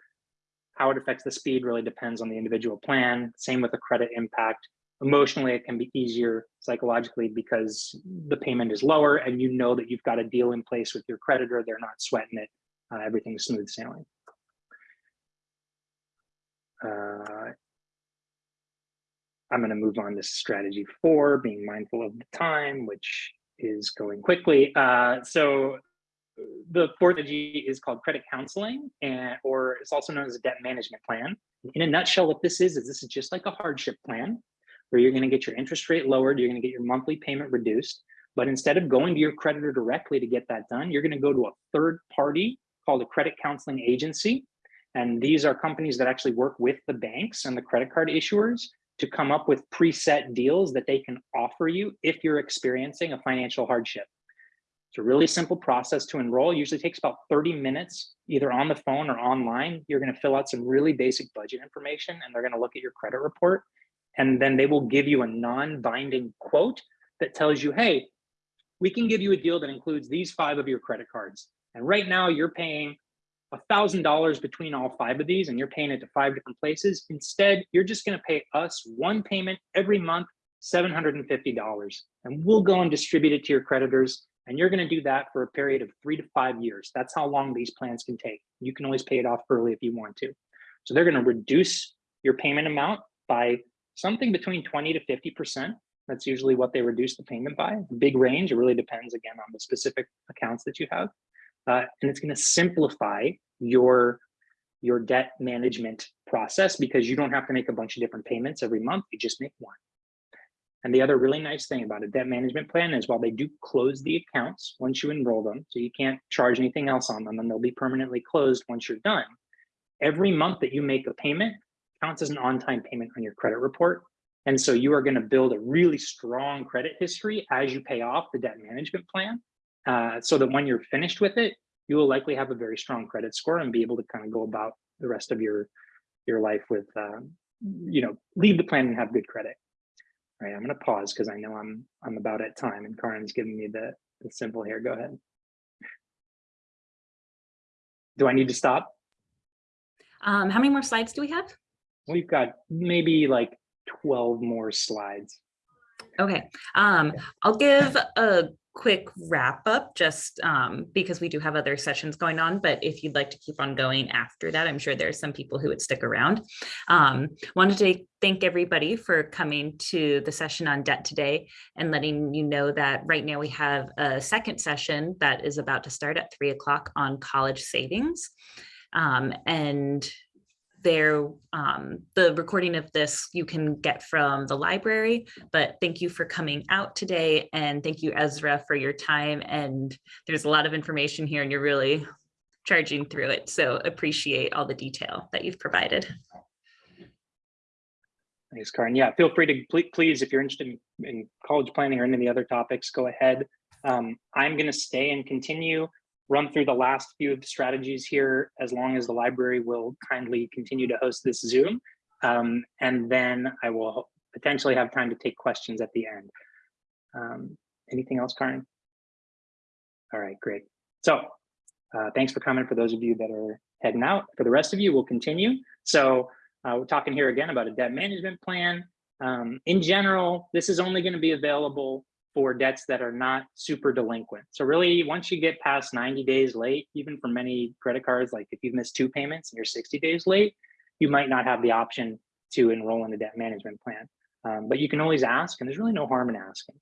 How it affects the speed really depends on the individual plan. Same with the credit impact emotionally it can be easier psychologically because the payment is lower and you know that you've got a deal in place with your creditor. They're not sweating it. Uh, everything's smooth sailing. Uh, i'm going to move on to strategy four being mindful of the time which is going quickly. Uh, so the fourth strategy is called credit counseling and or it's also known as a debt management plan. In a nutshell what this is is this is just like a hardship plan where you're going to get your interest rate lowered, you're going to get your monthly payment reduced. But instead of going to your creditor directly to get that done, you're going to go to a third party called a credit counseling agency. And these are companies that actually work with the banks and the credit card issuers to come up with preset deals that they can offer you if you're experiencing a financial hardship. It's a really simple process to enroll. Usually takes about 30 minutes, either on the phone or online. You're going to fill out some really basic budget information and they're going to look at your credit report and then they will give you a non-binding quote that tells you, hey, we can give you a deal that includes these five of your credit cards. And right now you're paying thousand dollars between all five of these and you're paying it to five different places. Instead, you're just going to pay us one payment every month, $750. And we'll go and distribute it to your creditors. And you're going to do that for a period of three to five years. That's how long these plans can take. You can always pay it off early if you want to. So they're going to reduce your payment amount by something between 20 to 50%. That's usually what they reduce the payment by. Big range. It really depends again on the specific accounts that you have. Uh, and it's going to simplify your your debt management process because you don't have to make a bunch of different payments every month. You just make one. And the other really nice thing about a debt management plan is while they do close the accounts once you enroll them, so you can't charge anything else on them and they'll be permanently closed once you're done. Every month that you make a payment counts as an on-time payment on your credit report. And so you are going to build a really strong credit history as you pay off the debt management plan uh, so that when you're finished with it, you will likely have a very strong credit score and be able to kind of go about the rest of your your life with, um, you know, leave the plan and have good credit. All right, I'm going to pause because I know I'm I'm about at time and Karen's giving me the, the symbol here. Go ahead. Do I need to stop? Um, how many more slides do we have? We've got maybe like 12 more slides. Okay, um, I'll give a quick wrap up just um, because we do have other sessions going on, but if you'd like to keep on going after that, I'm sure there's some people who would stick around. Um, wanted to thank everybody for coming to the session on debt today and letting you know that right now we have a second session that is about to start at three o'clock on college savings. Um, and there um, the recording of this you can get from the library but thank you for coming out today and thank you Ezra for your time and there's a lot of information here and you're really charging through it so appreciate all the detail that you've provided Thanks, Karen. Yeah, feel free to please, please if you're interested in, in college planning or any of the other topics, go ahead. Um, I'm going to stay and continue run through the last few of the strategies here as long as the library will kindly continue to host this Zoom. Um, and then I will potentially have time to take questions at the end. Um, anything else, Karen? All right, great. So uh, thanks for coming for those of you that are heading out. For the rest of you, we'll continue. So uh, we're talking here again about a debt management plan. Um, in general, this is only going to be available for debts that are not super delinquent. So really, once you get past 90 days late, even for many credit cards, like if you've missed two payments and you're 60 days late, you might not have the option to enroll in a debt management plan. Um, but you can always ask, and there's really no harm in asking.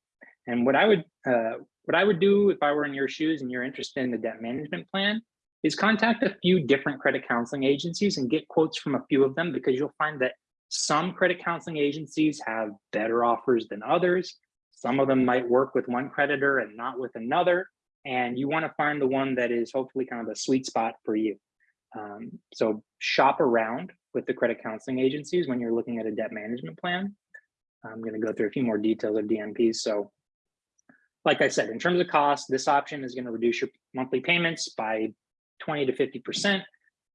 And what I would uh, what I would do if I were in your shoes and you're interested in the debt management plan is contact a few different credit counseling agencies and get quotes from a few of them because you'll find that some credit counseling agencies have better offers than others. Some of them might work with one creditor and not with another. And you want to find the one that is hopefully kind of a sweet spot for you. Um, so shop around with the credit counseling agencies when you're looking at a debt management plan. I'm going to go through a few more details of DMPs. So like I said, in terms of cost, this option is going to reduce your monthly payments by 20 to 50%.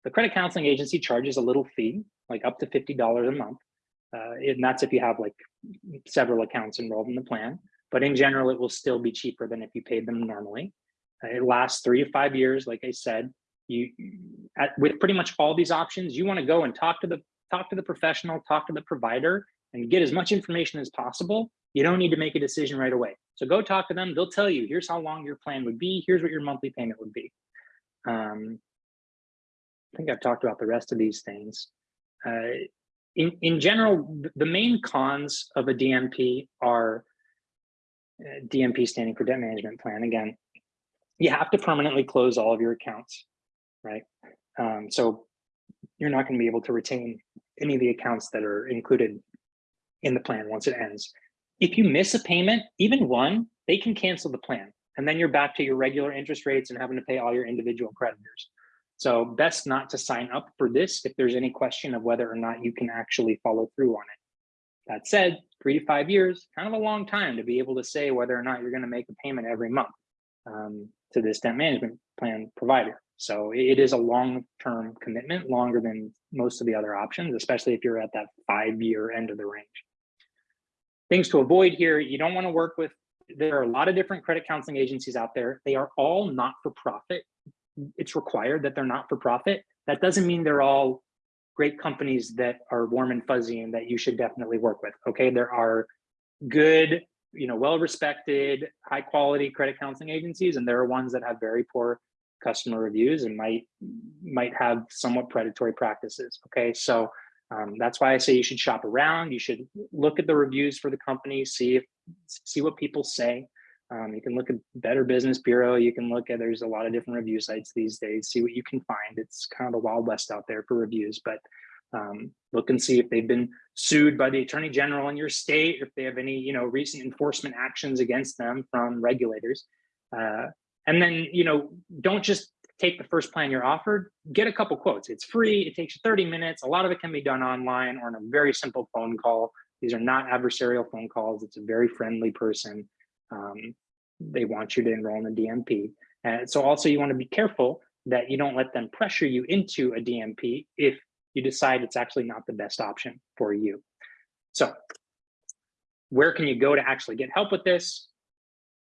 The credit counseling agency charges a little fee, like up to $50 a month. Uh, and that's if you have like several accounts enrolled in the plan. But in general, it will still be cheaper than if you paid them normally. Uh, it lasts three to five years, like I said. You, at, with pretty much all these options, you want to go and talk to the talk to the professional, talk to the provider, and get as much information as possible. You don't need to make a decision right away. So go talk to them. They'll tell you, here's how long your plan would be. Here's what your monthly payment would be. Um, I think I've talked about the rest of these things. Uh, in, in general, the main cons of a DMP are uh, DMP standing for debt management plan. Again, you have to permanently close all of your accounts, right? Um, so you're not going to be able to retain any of the accounts that are included in the plan once it ends. If you miss a payment, even one, they can cancel the plan. And then you're back to your regular interest rates and having to pay all your individual creditors. So best not to sign up for this if there's any question of whether or not you can actually follow through on it. That said, three to five years, kind of a long time to be able to say whether or not you're going to make a payment every month um, to this debt management plan provider. So it is a long-term commitment, longer than most of the other options, especially if you're at that five-year end of the range. Things to avoid here, you don't want to work with, there are a lot of different credit counseling agencies out there. They are all not-for-profit it's required that they're not for profit. That doesn't mean they're all great companies that are warm and fuzzy and that you should definitely work with. Okay, there are good, you know, well-respected, high-quality credit counseling agencies, and there are ones that have very poor customer reviews and might might have somewhat predatory practices. Okay, so um, that's why I say you should shop around. You should look at the reviews for the company, see if see what people say. Um, you can look at Better Business Bureau. You can look at there's a lot of different review sites these days. See what you can find. It's kind of the wild west out there for reviews, but um, look and see if they've been sued by the attorney general in your state, if they have any you know recent enforcement actions against them from regulators. Uh, and then you know don't just take the first plan you're offered. Get a couple quotes. It's free. It takes you 30 minutes. A lot of it can be done online or in a very simple phone call. These are not adversarial phone calls. It's a very friendly person. Um, they want you to enroll in a DMP. And so also you want to be careful that you don't let them pressure you into a DMP if you decide it's actually not the best option for you. So where can you go to actually get help with this?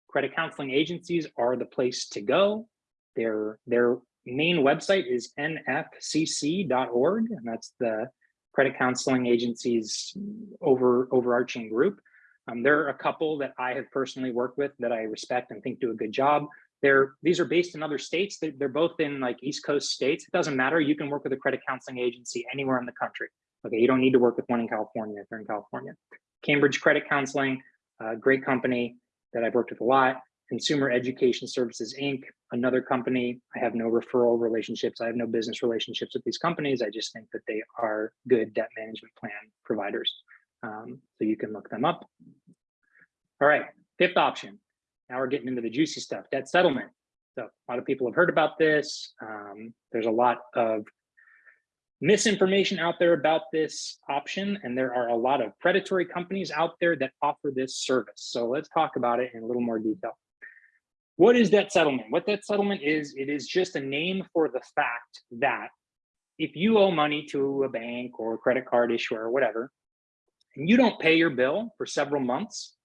Credit counseling agencies are the place to go. Their, their main website is nfcc.org, and that's the credit counseling agency's over, overarching group. Um, there are a couple that I have personally worked with that I respect and think do a good job. They're, these are based in other states. They're, they're both in like East Coast states. It doesn't matter. You can work with a credit counseling agency anywhere in the country. Okay, you don't need to work with one in California if you're in California. Cambridge Credit Counseling, great company that I've worked with a lot. Consumer Education Services, Inc., another company. I have no referral relationships. I have no business relationships with these companies. I just think that they are good debt management plan providers. Um, so you can look them up. All right, fifth option. Now we're getting into the juicy stuff, debt settlement. So a lot of people have heard about this. Um, there's a lot of misinformation out there about this option, and there are a lot of predatory companies out there that offer this service. So let's talk about it in a little more detail. What is debt settlement? What debt settlement is, it is just a name for the fact that if you owe money to a bank or a credit card issuer or whatever, and you don't pay your bill for several months,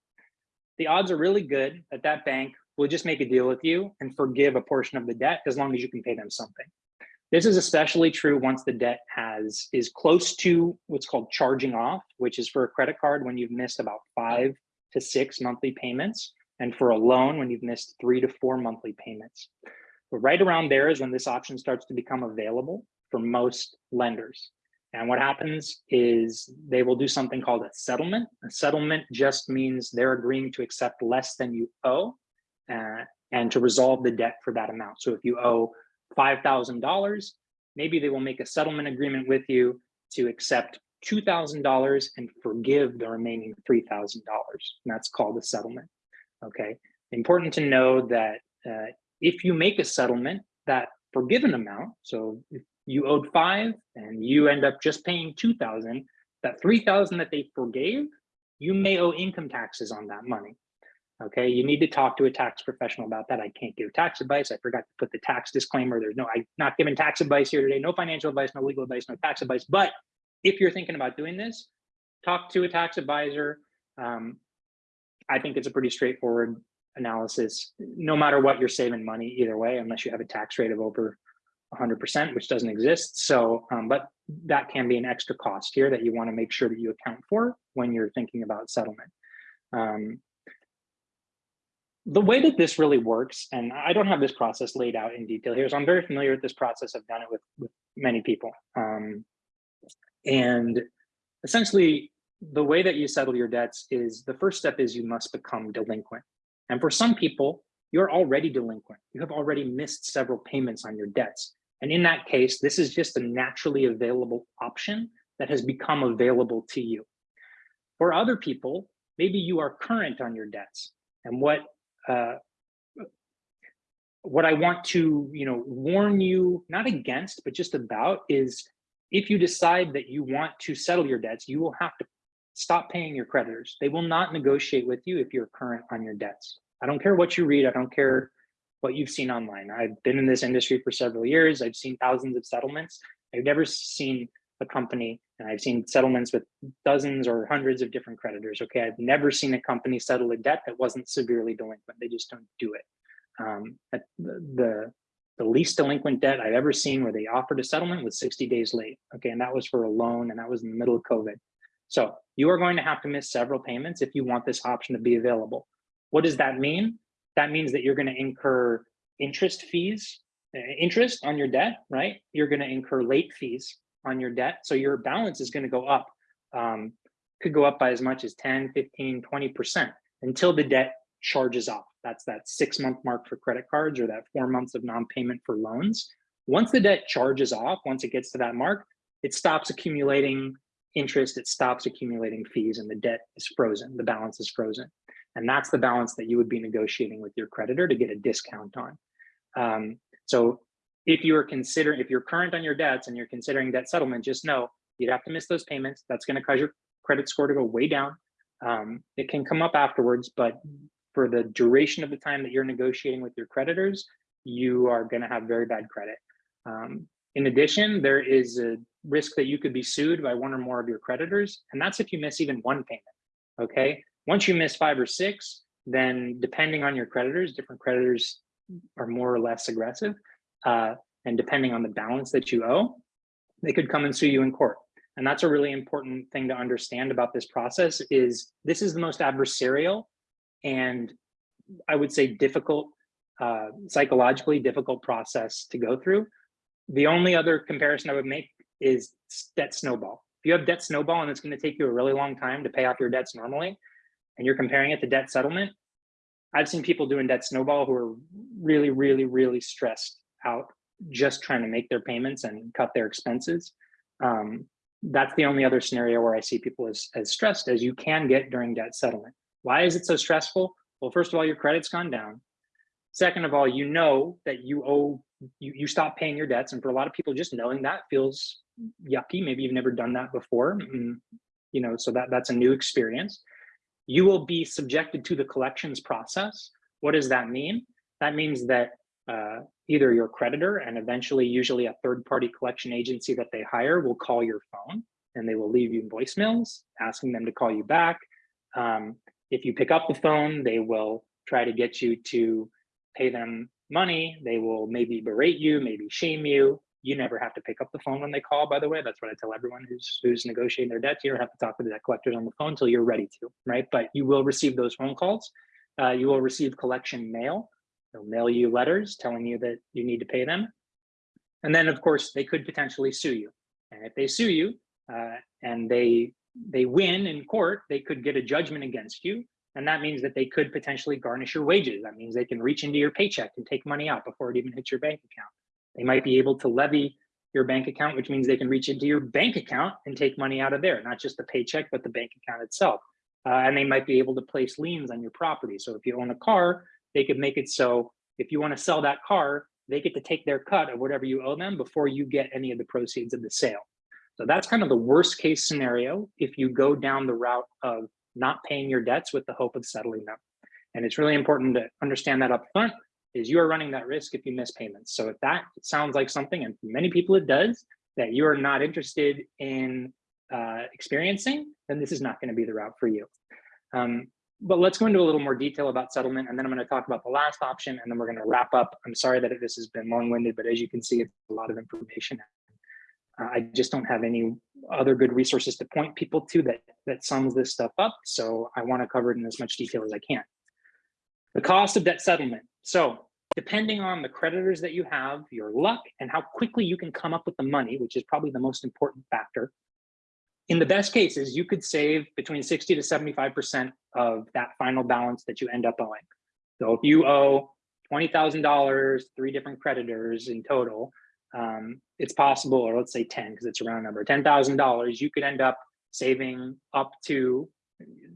the odds are really good that that bank will just make a deal with you and forgive a portion of the debt as long as you can pay them something. This is especially true once the debt has is close to what's called charging off, which is for a credit card when you've missed about five to six monthly payments, and for a loan when you've missed three to four monthly payments. But right around there is when this option starts to become available for most lenders. And what happens is they will do something called a settlement. A settlement just means they're agreeing to accept less than you owe uh, and to resolve the debt for that amount. So if you owe $5,000, maybe they will make a settlement agreement with you to accept $2,000 and forgive the remaining $3,000. And that's called a settlement. Okay. Important to know that uh, if you make a settlement, that forgiven amount, so you owed five and you end up just paying 2000 that 3000 that they forgave you may owe income taxes on that money. Okay you need to talk to a tax professional about that. I can't give tax advice. I forgot to put the tax disclaimer. There's no i'm not giving tax advice here today. No financial advice no legal advice no tax advice. But if you're thinking about doing this talk to a tax advisor. Um, i think it's a pretty straightforward analysis. No matter what you're saving money either way unless you have a tax rate of over 100%, which doesn't exist. So, um, but that can be an extra cost here that you want to make sure that you account for when you're thinking about settlement. Um, the way that this really works, and I don't have this process laid out in detail here, so I'm very familiar with this process. I've done it with, with many people. Um, and essentially, the way that you settle your debts is the first step is you must become delinquent. And for some people, you're already delinquent. You have already missed several payments on your debts. And in that case, this is just a naturally available option that has become available to you. For other people, maybe you are current on your debts. And what uh, what I want to you know warn you not against, but just about is if you decide that you want to settle your debts, you will have to stop paying your creditors. They will not negotiate with you if you're current on your debts. I don't care what you read. I don't care what you've seen online. I've been in this industry for several years. I've seen thousands of settlements. I've never seen a company, and I've seen settlements with dozens or hundreds of different creditors. Okay, I've never seen a company settle a debt that wasn't severely delinquent. They just don't do it. Um, the, the least delinquent debt I've ever seen where they offered a settlement was 60 days late. Okay, and that was for a loan and that was in the middle of COVID. So you are going to have to miss several payments if you want this option to be available. What does that mean? That means that you're going to incur interest fees, uh, interest on your debt, right? You're going to incur late fees on your debt. So your balance is going to go up, um, could go up by as much as 10, 15, 20% until the debt charges off. That's that six month mark for credit cards or that four months of non-payment for loans. Once the debt charges off, once it gets to that mark, it stops accumulating interest, it stops accumulating fees and the debt is frozen, the balance is frozen. And that's the balance that you would be negotiating with your creditor to get a discount on. Um, so if you are considering, if you're current on your debts and you're considering debt settlement, just know you'd have to miss those payments. That's going to cause your credit score to go way down. Um, it can come up afterwards, but for the duration of the time that you're negotiating with your creditors, you are going to have very bad credit. Um, in addition, there is a risk that you could be sued by one or more of your creditors, and that's if you miss even one payment. Okay, once you miss five or six, then depending on your creditors, different creditors are more or less aggressive. Uh, and depending on the balance that you owe, they could come and sue you in court. And that's a really important thing to understand about this process is this is the most adversarial and I would say difficult, uh, psychologically difficult process to go through. The only other comparison I would make is debt snowball. If you have debt snowball and it's going to take you a really long time to pay off your debts normally, and you're comparing it to debt settlement, I've seen people doing debt snowball who are really, really, really stressed out just trying to make their payments and cut their expenses. Um, that's the only other scenario where I see people as, as stressed as you can get during debt settlement. Why is it so stressful? Well, first of all, your credit's gone down. Second of all, you know that you owe, you, you stop paying your debts. And for a lot of people, just knowing that feels yucky. Maybe you've never done that before. And, you know, so that, that's a new experience. You will be subjected to the collections process. What does that mean? That means that uh, either your creditor and eventually usually a third party collection agency that they hire will call your phone and they will leave you voicemails asking them to call you back. Um, if you pick up the phone, they will try to get you to pay them money. They will maybe berate you, maybe shame you. You never have to pick up the phone when they call, by the way. That's what I tell everyone who's who's negotiating their debt. You don't have to talk to the debt collectors on the phone until you're ready to, right? But you will receive those phone calls. Uh, you will receive collection mail They'll mail you letters telling you that you need to pay them. And then of course they could potentially sue you. And if they sue you uh, and they they win in court, they could get a judgment against you. And that means that they could potentially garnish your wages. That means they can reach into your paycheck and take money out before it even hits your bank account. They might be able to levy your bank account, which means they can reach into your bank account and take money out of there, not just the paycheck, but the bank account itself. Uh, and they might be able to place liens on your property. So if you own a car, they could make it so if you want to sell that car, they get to take their cut of whatever you owe them before you get any of the proceeds of the sale. So that's kind of the worst case scenario if you go down the route of not paying your debts with the hope of settling them. And it's really important to understand that up front is you are running that risk if you miss payments. So if that sounds like something, and for many people it does, that you are not interested in uh, experiencing, then this is not going to be the route for you. Um, but let's go into a little more detail about settlement and then I'm going to talk about the last option and then we're going to wrap up. I'm sorry that this has been long-winded, but as you can see, it's a lot of information. Uh, I just don't have any other good resources to point people to that, that sums this stuff up. So I want to cover it in as much detail as I can. The cost of debt settlement. So depending on the creditors that you have, your luck, and how quickly you can come up with the money, which is probably the most important factor, in the best cases, you could save between 60 to 75% of that final balance that you end up owing. So if you owe $20,000, three different creditors in total, um, it's possible, or let's say 10, because it's a round number, $10,000, you could end up saving up to,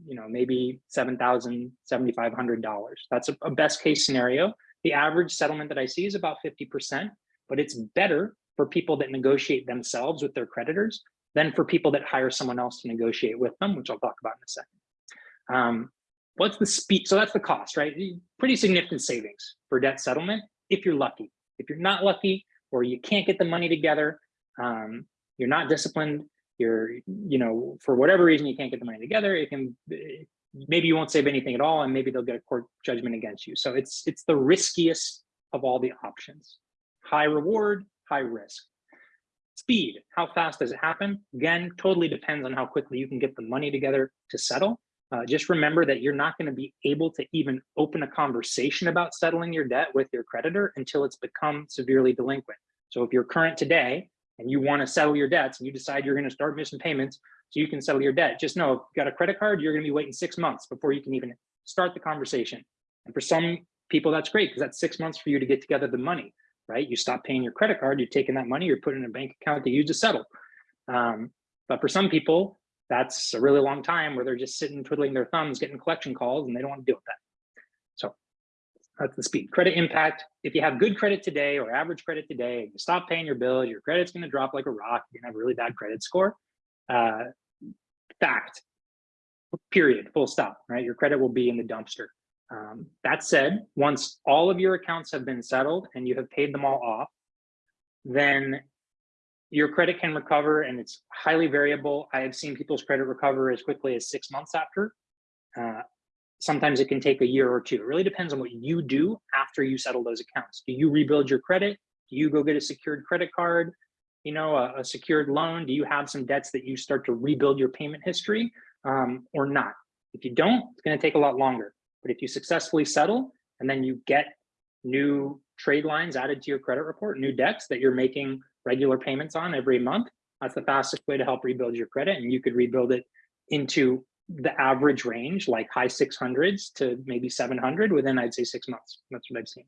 you know, maybe $7,000, $7,500. That's a, a best case scenario. The average settlement that I see is about 50%, but it's better for people that negotiate themselves with their creditors than for people that hire someone else to negotiate with them, which I'll talk about in a second. Um, what's the speed? So that's the cost, right? Pretty significant savings for debt settlement if you're lucky. If you're not lucky or you can't get the money together, um, you're not disciplined, you're, you know, for whatever reason you can't get the money together, it can, maybe you won't save anything at all and maybe they'll get a court judgment against you. So it's, it's the riskiest of all the options. high reward, high risk. Speed, how fast does it happen? Again, totally depends on how quickly you can get the money together to settle. Uh, just remember that you're not going to be able to even open a conversation about settling your debt with your creditor until it's become severely delinquent. So if you're current today and you want to settle your debts and you decide you're going to start missing payments so you can settle your debt, just know if you got a credit card, you're going to be waiting six months before you can even start the conversation. And for some people, that's great because that's six months for you to get together the money, right? You stop paying your credit card, you're taking that money, you're putting in a bank account to use to settle. Um, but for some people, that's a really long time where they're just sitting twiddling their thumbs, getting collection calls, and they don't want to deal with that. So that's the speed. Credit impact. If you have good credit today or average credit today, you stop paying your bill, your credit's going to drop like a rock. You're going to have a really bad credit score. Uh, fact. Period. Full stop. Right. Your credit will be in the dumpster. Um, that said, once all of your accounts have been settled and you have paid them all off, then your credit can recover and it's highly variable. I have seen people's credit recover as quickly as six months after. Uh, sometimes it can take a year or two. It really depends on what you do after you settle those accounts. Do you rebuild your credit? Do you go get a secured credit card? You know, a, a secured loan? Do you have some debts that you start to rebuild your payment history um, or not? If you don't, it's going to take a lot longer. But if you successfully settle and then you get new trade lines added to your credit report, new debts that you're making regular payments on every month, that's the fastest way to help rebuild your credit. And you could rebuild it into the average range, like high 600s to maybe 700 within, I'd say, six months. That's what I've seen.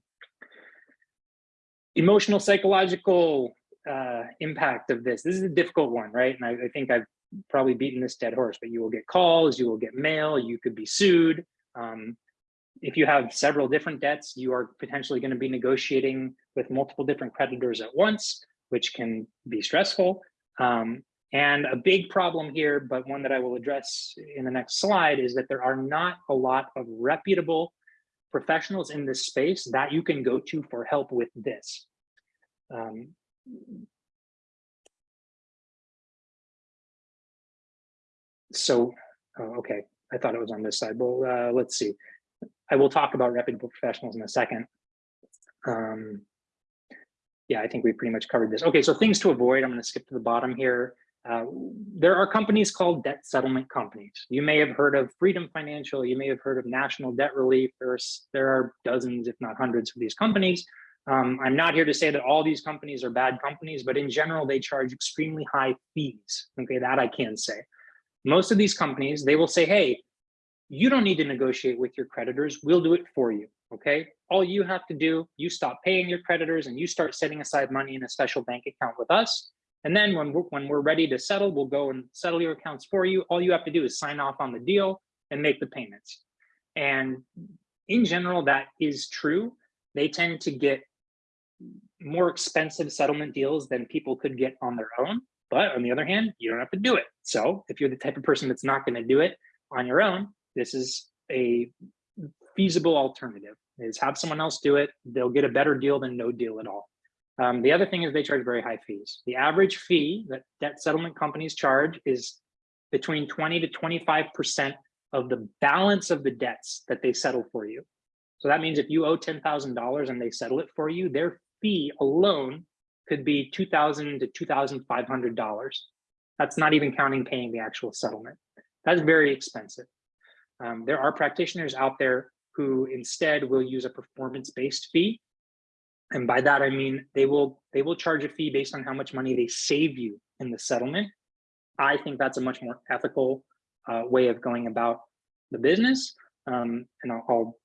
Emotional, psychological uh, impact of this. This is a difficult one, right? And I, I think I've probably beaten this dead horse, but you will get calls, you will get mail, you could be sued. Um, if you have several different debts, you are potentially going to be negotiating with multiple different creditors at once which can be stressful. Um, and a big problem here, but one that I will address in the next slide, is that there are not a lot of reputable professionals in this space that you can go to for help with this. Um, so, oh, okay, I thought it was on this side. Well, uh, let's see. I will talk about reputable professionals in a second. Um, yeah, I think we pretty much covered this. Okay, so things to avoid. I'm going to skip to the bottom here. Uh, there are companies called debt settlement companies. You may have heard of Freedom Financial. You may have heard of National Debt Relief. There are dozens, if not hundreds of these companies. Um, I'm not here to say that all these companies are bad companies, but in general, they charge extremely high fees. Okay, that I can say. Most of these companies, they will say, hey, you don't need to negotiate with your creditors. We'll do it for you okay? All you have to do, you stop paying your creditors and you start setting aside money in a special bank account with us. And then when we're, when we're ready to settle, we'll go and settle your accounts for you. All you have to do is sign off on the deal and make the payments. And in general, that is true. They tend to get more expensive settlement deals than people could get on their own. But on the other hand, you don't have to do it. So if you're the type of person that's not going to do it on your own, this is a feasible alternative is have someone else do it. They'll get a better deal than no deal at all. Um, the other thing is they charge very high fees. The average fee that debt settlement companies charge is between 20 to 25% of the balance of the debts that they settle for you. So that means if you owe $10,000 and they settle it for you, their fee alone could be 2,000 to $2,500. That's not even counting paying the actual settlement. That's very expensive. Um, there are practitioners out there who instead will use a performance-based fee. And by that, I mean, they will they will charge a fee based on how much money they save you in the settlement. I think that's a much more ethical uh, way of going about the business. Um, and I'll, I'll,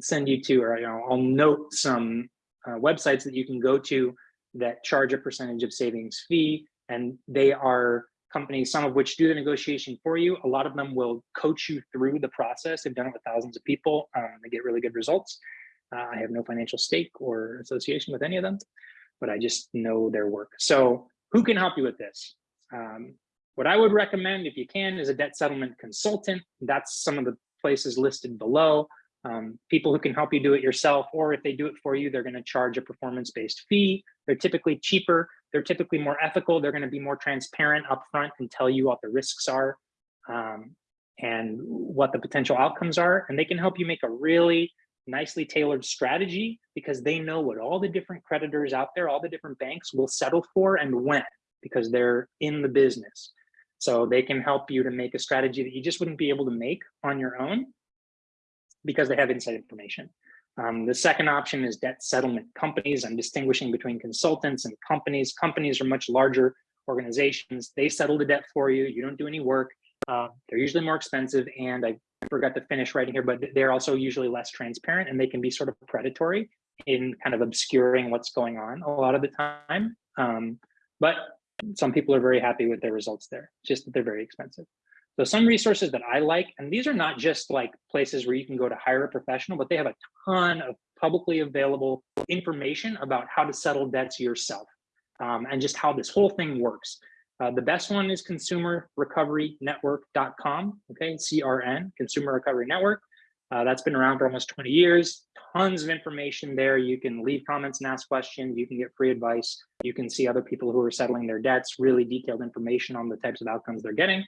send you to, or you know, I'll note some uh, websites that you can go to that charge a percentage of savings fee, and they are companies, some of which do the negotiation for you. A lot of them will coach you through the process. They've done it with thousands of people. Um, they get really good results. Uh, I have no financial stake or association with any of them, but I just know their work. So who can help you with this? Um, what I would recommend, if you can, is a debt settlement consultant. That's some of the places listed below. Um, people who can help you do it yourself, or if they do it for you, they're going to charge a performance-based fee. They're typically cheaper they're typically more ethical. They're going to be more transparent upfront and tell you what the risks are um, and what the potential outcomes are. And they can help you make a really nicely tailored strategy because they know what all the different creditors out there, all the different banks will settle for and when, because they're in the business. So they can help you to make a strategy that you just wouldn't be able to make on your own because they have inside information. Um, the second option is debt settlement companies. I'm distinguishing between consultants and companies. Companies are much larger organizations. They settle the debt for you. You don't do any work. Uh, they're usually more expensive. And I forgot to finish writing here, but they're also usually less transparent and they can be sort of predatory in kind of obscuring what's going on a lot of the time. Um, but some people are very happy with their results there, just that they're very expensive. So some resources that I like, and these are not just like places where you can go to hire a professional, but they have a ton of publicly available information about how to settle debts yourself um, and just how this whole thing works. Uh, the best one is consumerrecoverynetwork.com, okay, CRN, Consumer Recovery Network. Uh, that's been around for almost 20 years. Tons of information there. You can leave comments and ask questions. You can get free advice. You can see other people who are settling their debts, really detailed information on the types of outcomes they're getting.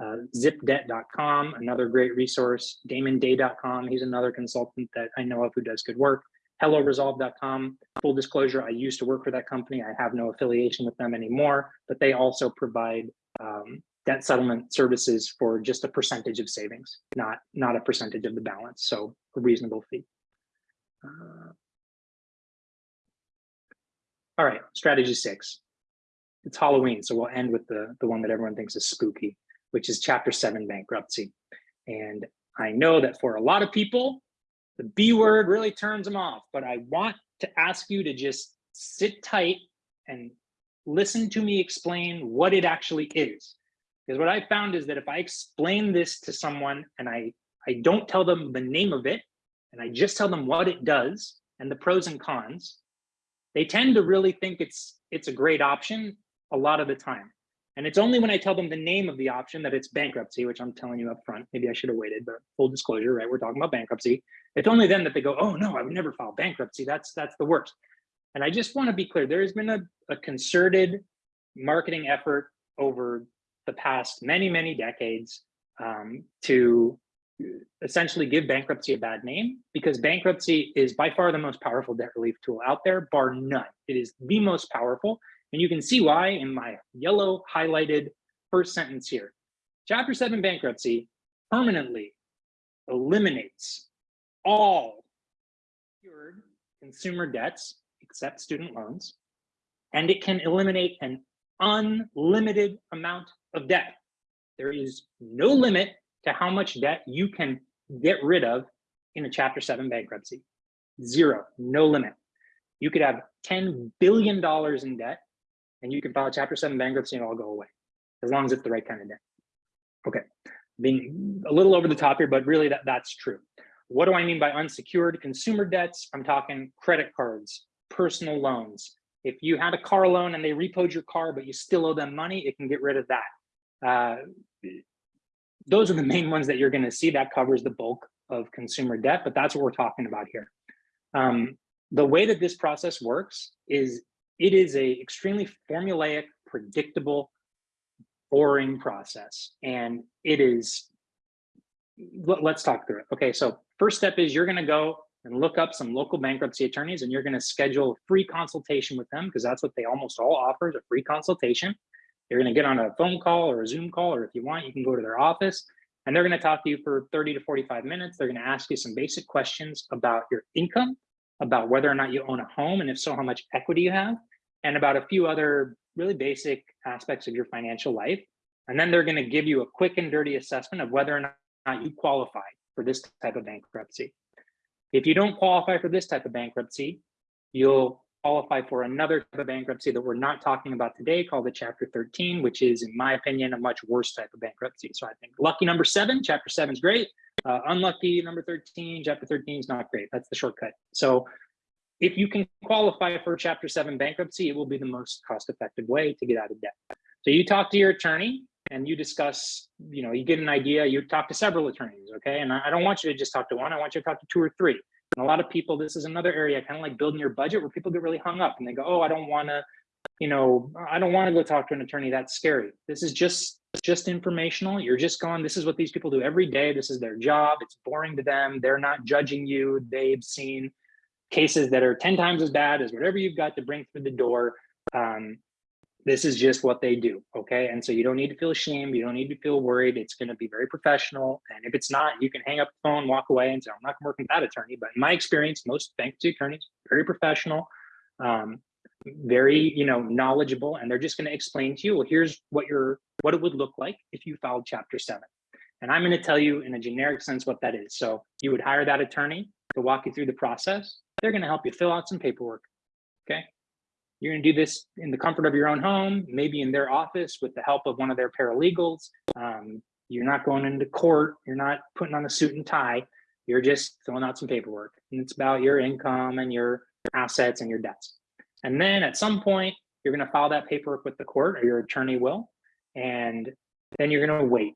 Uh, zipdebt.com, another great resource. DamonDay.com, he's another consultant that I know of who does good work. HelloResolve.com, full disclosure, I used to work for that company. I have no affiliation with them anymore, but they also provide um, debt settlement services for just a percentage of savings, not, not a percentage of the balance. So a reasonable fee. Uh, all right, strategy six. It's Halloween, so we'll end with the, the one that everyone thinks is spooky, which is chapter seven bankruptcy. And I know that for a lot of people, the B word really turns them off, but I want to ask you to just sit tight and listen to me explain what it actually is. Because what I found is that if I explain this to someone and I, I don't tell them the name of it, and I just tell them what it does and the pros and cons, they tend to really think it's it's a great option a lot of the time. And it's only when I tell them the name of the option that it's bankruptcy, which I'm telling you up front. Maybe I should have waited, but full disclosure, right? We're talking about bankruptcy. It's only then that they go, oh no, I would never file bankruptcy. That's that's the worst. And I just want to be clear, there has been a, a concerted marketing effort over the past many, many decades um, to essentially give bankruptcy a bad name because bankruptcy is by far the most powerful debt relief tool out there, bar none. It is the most powerful. And you can see why in my yellow highlighted first sentence here. Chapter 7 bankruptcy permanently eliminates all secured consumer debts except student loans, and it can eliminate an unlimited amount of debt. There is no limit to how much debt you can get rid of in a chapter seven bankruptcy. Zero, no limit. You could have $10 billion in debt and you can file chapter seven bankruptcy and it'll all go away as long as it's the right kind of debt. Okay, being a little over the top here, but really that, that's true. What do I mean by unsecured consumer debts? I'm talking credit cards, personal loans. If you had a car loan and they repoed your car, but you still owe them money, it can get rid of that. Uh, those are the main ones that you're going to see that covers the bulk of consumer debt, but that's what we're talking about here. Um, the way that this process works is it is a extremely formulaic, predictable, boring process. And it is, let, us talk through it. Okay, so first step is you're gonna go and look up some local bankruptcy attorneys and you're gonna schedule a free consultation with them because that's what they almost all offer a free consultation. You're gonna get on a phone call or a Zoom call, or if you want, you can go to their office and they're gonna talk to you for 30 to 45 minutes. They're gonna ask you some basic questions about your income, about whether or not you own a home, and if so, how much equity you have, and about a few other really basic aspects of your financial life. And then they're going to give you a quick and dirty assessment of whether or not you qualify for this type of bankruptcy. If you don't qualify for this type of bankruptcy, you'll qualify for another type of bankruptcy that we're not talking about today called the chapter 13 which is in my opinion a much worse type of bankruptcy so i think lucky number seven chapter seven is great uh, unlucky number 13 chapter 13 is not great that's the shortcut so if you can qualify for chapter seven bankruptcy, it will be the most cost effective way to get out of debt. So you talk to your attorney and you discuss, you know, you get an idea, you talk to several attorneys, okay? And I don't want you to just talk to one, I want you to talk to two or three. And a lot of people, this is another area, kind of like building your budget where people get really hung up and they go, oh, I don't wanna, you know, I don't wanna go talk to an attorney, that's scary. This is just just informational. You're just going, this is what these people do every day. This is their job. It's boring to them. They're not judging you. They've seen cases that are 10 times as bad as whatever you've got to bring through the door. Um, this is just what they do. Okay. And so you don't need to feel ashamed. You don't need to feel worried. It's going to be very professional. And if it's not, you can hang up the phone, walk away and say, I'm not going to work with that attorney. But in my experience, most bankruptcy attorneys, very professional, um, very, you know, knowledgeable, and they're just going to explain to you, well, here's what your, what it would look like if you filed chapter seven. And I'm going to tell you in a generic sense what that is. So you would hire that attorney to walk you through the process. They're going to help you fill out some paperwork. Okay. You're going to do this in the comfort of your own home, maybe in their office with the help of one of their paralegals. Um, you're not going into court. You're not putting on a suit and tie. You're just filling out some paperwork. And it's about your income and your assets and your debts. And then at some point, you're going to file that paperwork with the court or your attorney will. And then you're going to wait.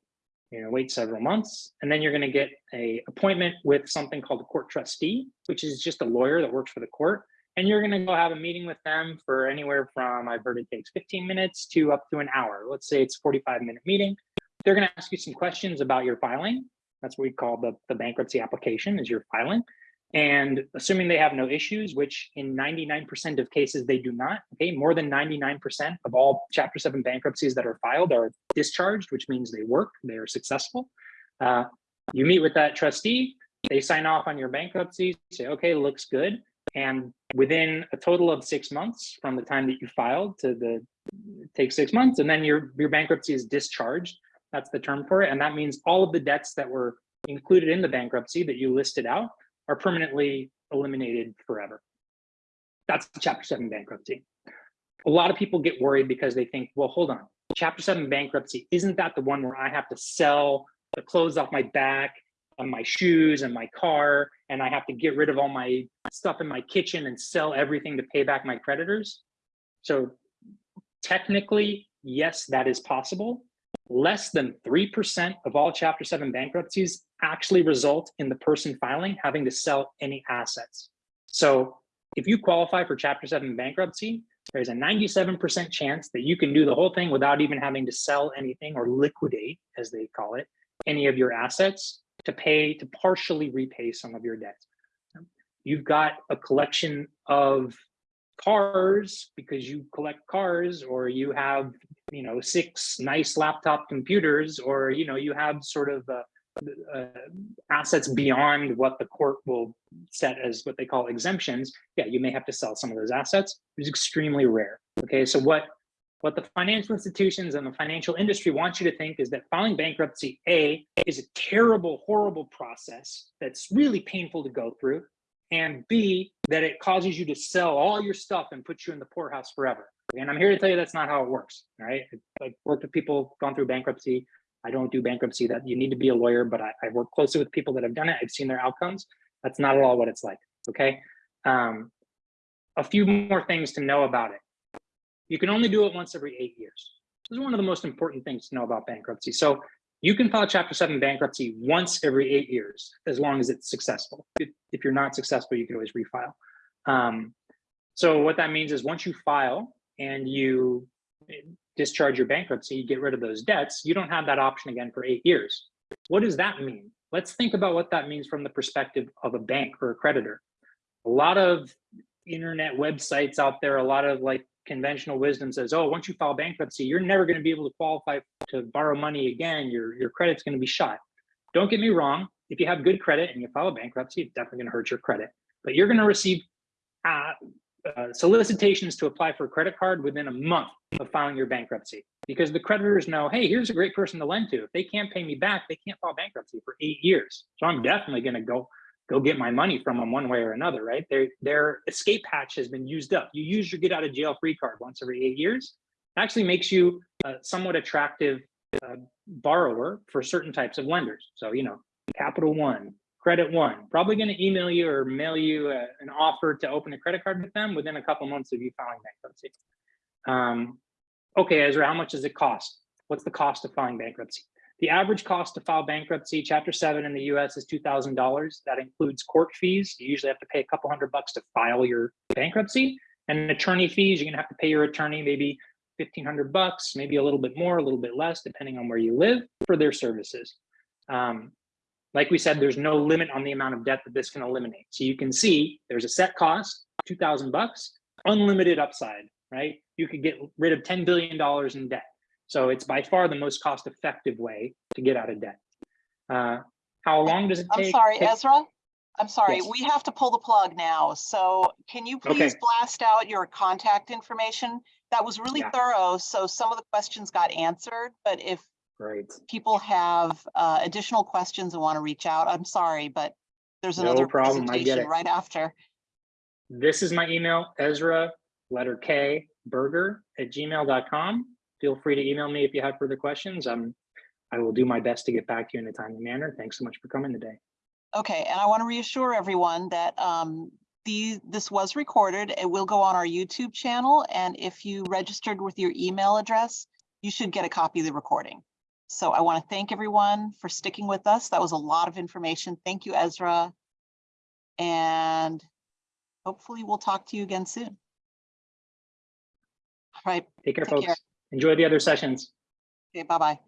You're going to wait several months. And then you're going to get a appointment with something called a court trustee, which is just a lawyer that works for the court and you're going to go have a meeting with them for anywhere from i've heard it takes 15 minutes to up to an hour. Let's say it's a 45 minute meeting. They're going to ask you some questions about your filing. That's what we call the, the bankruptcy application is your filing. And assuming they have no issues which in 99% of cases they do not okay more than 99% of all chapter 7 bankruptcies that are filed are discharged which means they work they are successful. Uh, you meet with that trustee they sign off on your bankruptcy say okay looks good and within a total of six months from the time that you filed to the, take six months, and then your, your bankruptcy is discharged. That's the term for it. And that means all of the debts that were included in the bankruptcy that you listed out are permanently eliminated forever. That's chapter seven bankruptcy. A lot of people get worried because they think, well, hold on, chapter seven bankruptcy, isn't that the one where I have to sell the clothes off my back and my shoes and my car and I have to get rid of all my stuff in my kitchen and sell everything to pay back my creditors. So technically, yes, that is possible. Less than 3% of all Chapter 7 bankruptcies actually result in the person filing having to sell any assets. So if you qualify for Chapter 7 bankruptcy, there's a 97% chance that you can do the whole thing without even having to sell anything or liquidate, as they call it, any of your assets to pay, to partially repay some of your debts. You've got a collection of cars because you collect cars or you have, you know, six nice laptop computers or, you know, you have sort of uh, uh, assets beyond what the court will set as what they call exemptions, yeah, you may have to sell some of those assets. It's extremely rare. Okay, so what what the financial institutions and the financial industry want you to think is that filing bankruptcy, A, is a terrible, horrible process that's really painful to go through, and B, that it causes you to sell all your stuff and put you in the poorhouse forever. And I'm here to tell you that's not how it works, right? I've worked with people gone through bankruptcy. I don't do bankruptcy that you need to be a lawyer, but I, I work closely with people that have done it. I've seen their outcomes. That's not at all what it's like, okay? Um, a few more things to know about it. You can only do it once every eight years. This is one of the most important things to know about bankruptcy. So you can file Chapter 7 bankruptcy once every eight years, as long as it's successful. If, if you're not successful, you can always refile. Um, so what that means is once you file and you discharge your bankruptcy, you get rid of those debts, you don't have that option again for eight years. What does that mean? Let's think about what that means from the perspective of a bank or a creditor. A lot of internet websites out there, a lot of like conventional wisdom says, oh, once you file bankruptcy, you're never going to be able to qualify to borrow money again. Your, your credit's going to be shot. Don't get me wrong. If you have good credit and you file bankruptcy, it's definitely going to hurt your credit. But you're going to receive uh, uh, solicitations to apply for a credit card within a month of filing your bankruptcy because the creditors know, hey, here's a great person to lend to. If they can't pay me back, they can't file bankruptcy for eight years. So I'm definitely going to go go get my money from them one way or another, right? Their, their escape hatch has been used up. You use your get out of jail free card once every eight years. It actually makes you a somewhat attractive uh, borrower for certain types of lenders. So, you know, Capital One, Credit One, probably going to email you or mail you a, an offer to open a credit card with them within a couple months of you filing bankruptcy. Um, okay, Ezra, how much does it cost? What's the cost of filing bankruptcy? The average cost to file bankruptcy, Chapter 7 in the US is $2,000. That includes court fees. You usually have to pay a couple hundred bucks to file your bankruptcy. And attorney fees, you're going to have to pay your attorney maybe fifteen hundred bucks, maybe a little bit more, a little bit less, depending on where you live for their services. Um, like we said, there's no limit on the amount of debt that this can eliminate. So you can see there's a set cost, two thousand bucks, unlimited upside, right? You could get rid of ten billion dollars in debt. So it's by far the most cost-effective way to get out of debt. Uh, how long does it take? I'm sorry, Ezra? I'm sorry, Yes. we have to pull the plug now. So can you Okay. please blast out your contact information? That was really Yeah. thorough, so some of the questions got answered, but if Great. people have uh, additional questions and want to reach out, I'm sorry, but there's another No problem, I get presentation it. right after. This is my email, Ezra, letter K, burger at gmail.com. Feel free to email me if you have further questions. Um, I will do my best to get back to you in a timely manner. Thanks so much for coming today. Okay, and I want to reassure everyone that um, the, this was recorded. It will go on our YouTube channel, and if you registered with your email address, you should get a copy of the recording. So I want to thank everyone for sticking with us. That was a lot of information. Thank you, Ezra. And hopefully we'll talk to you again soon. All right, Take care, Take care. Enjoy the other sessions. okay, bye-bye.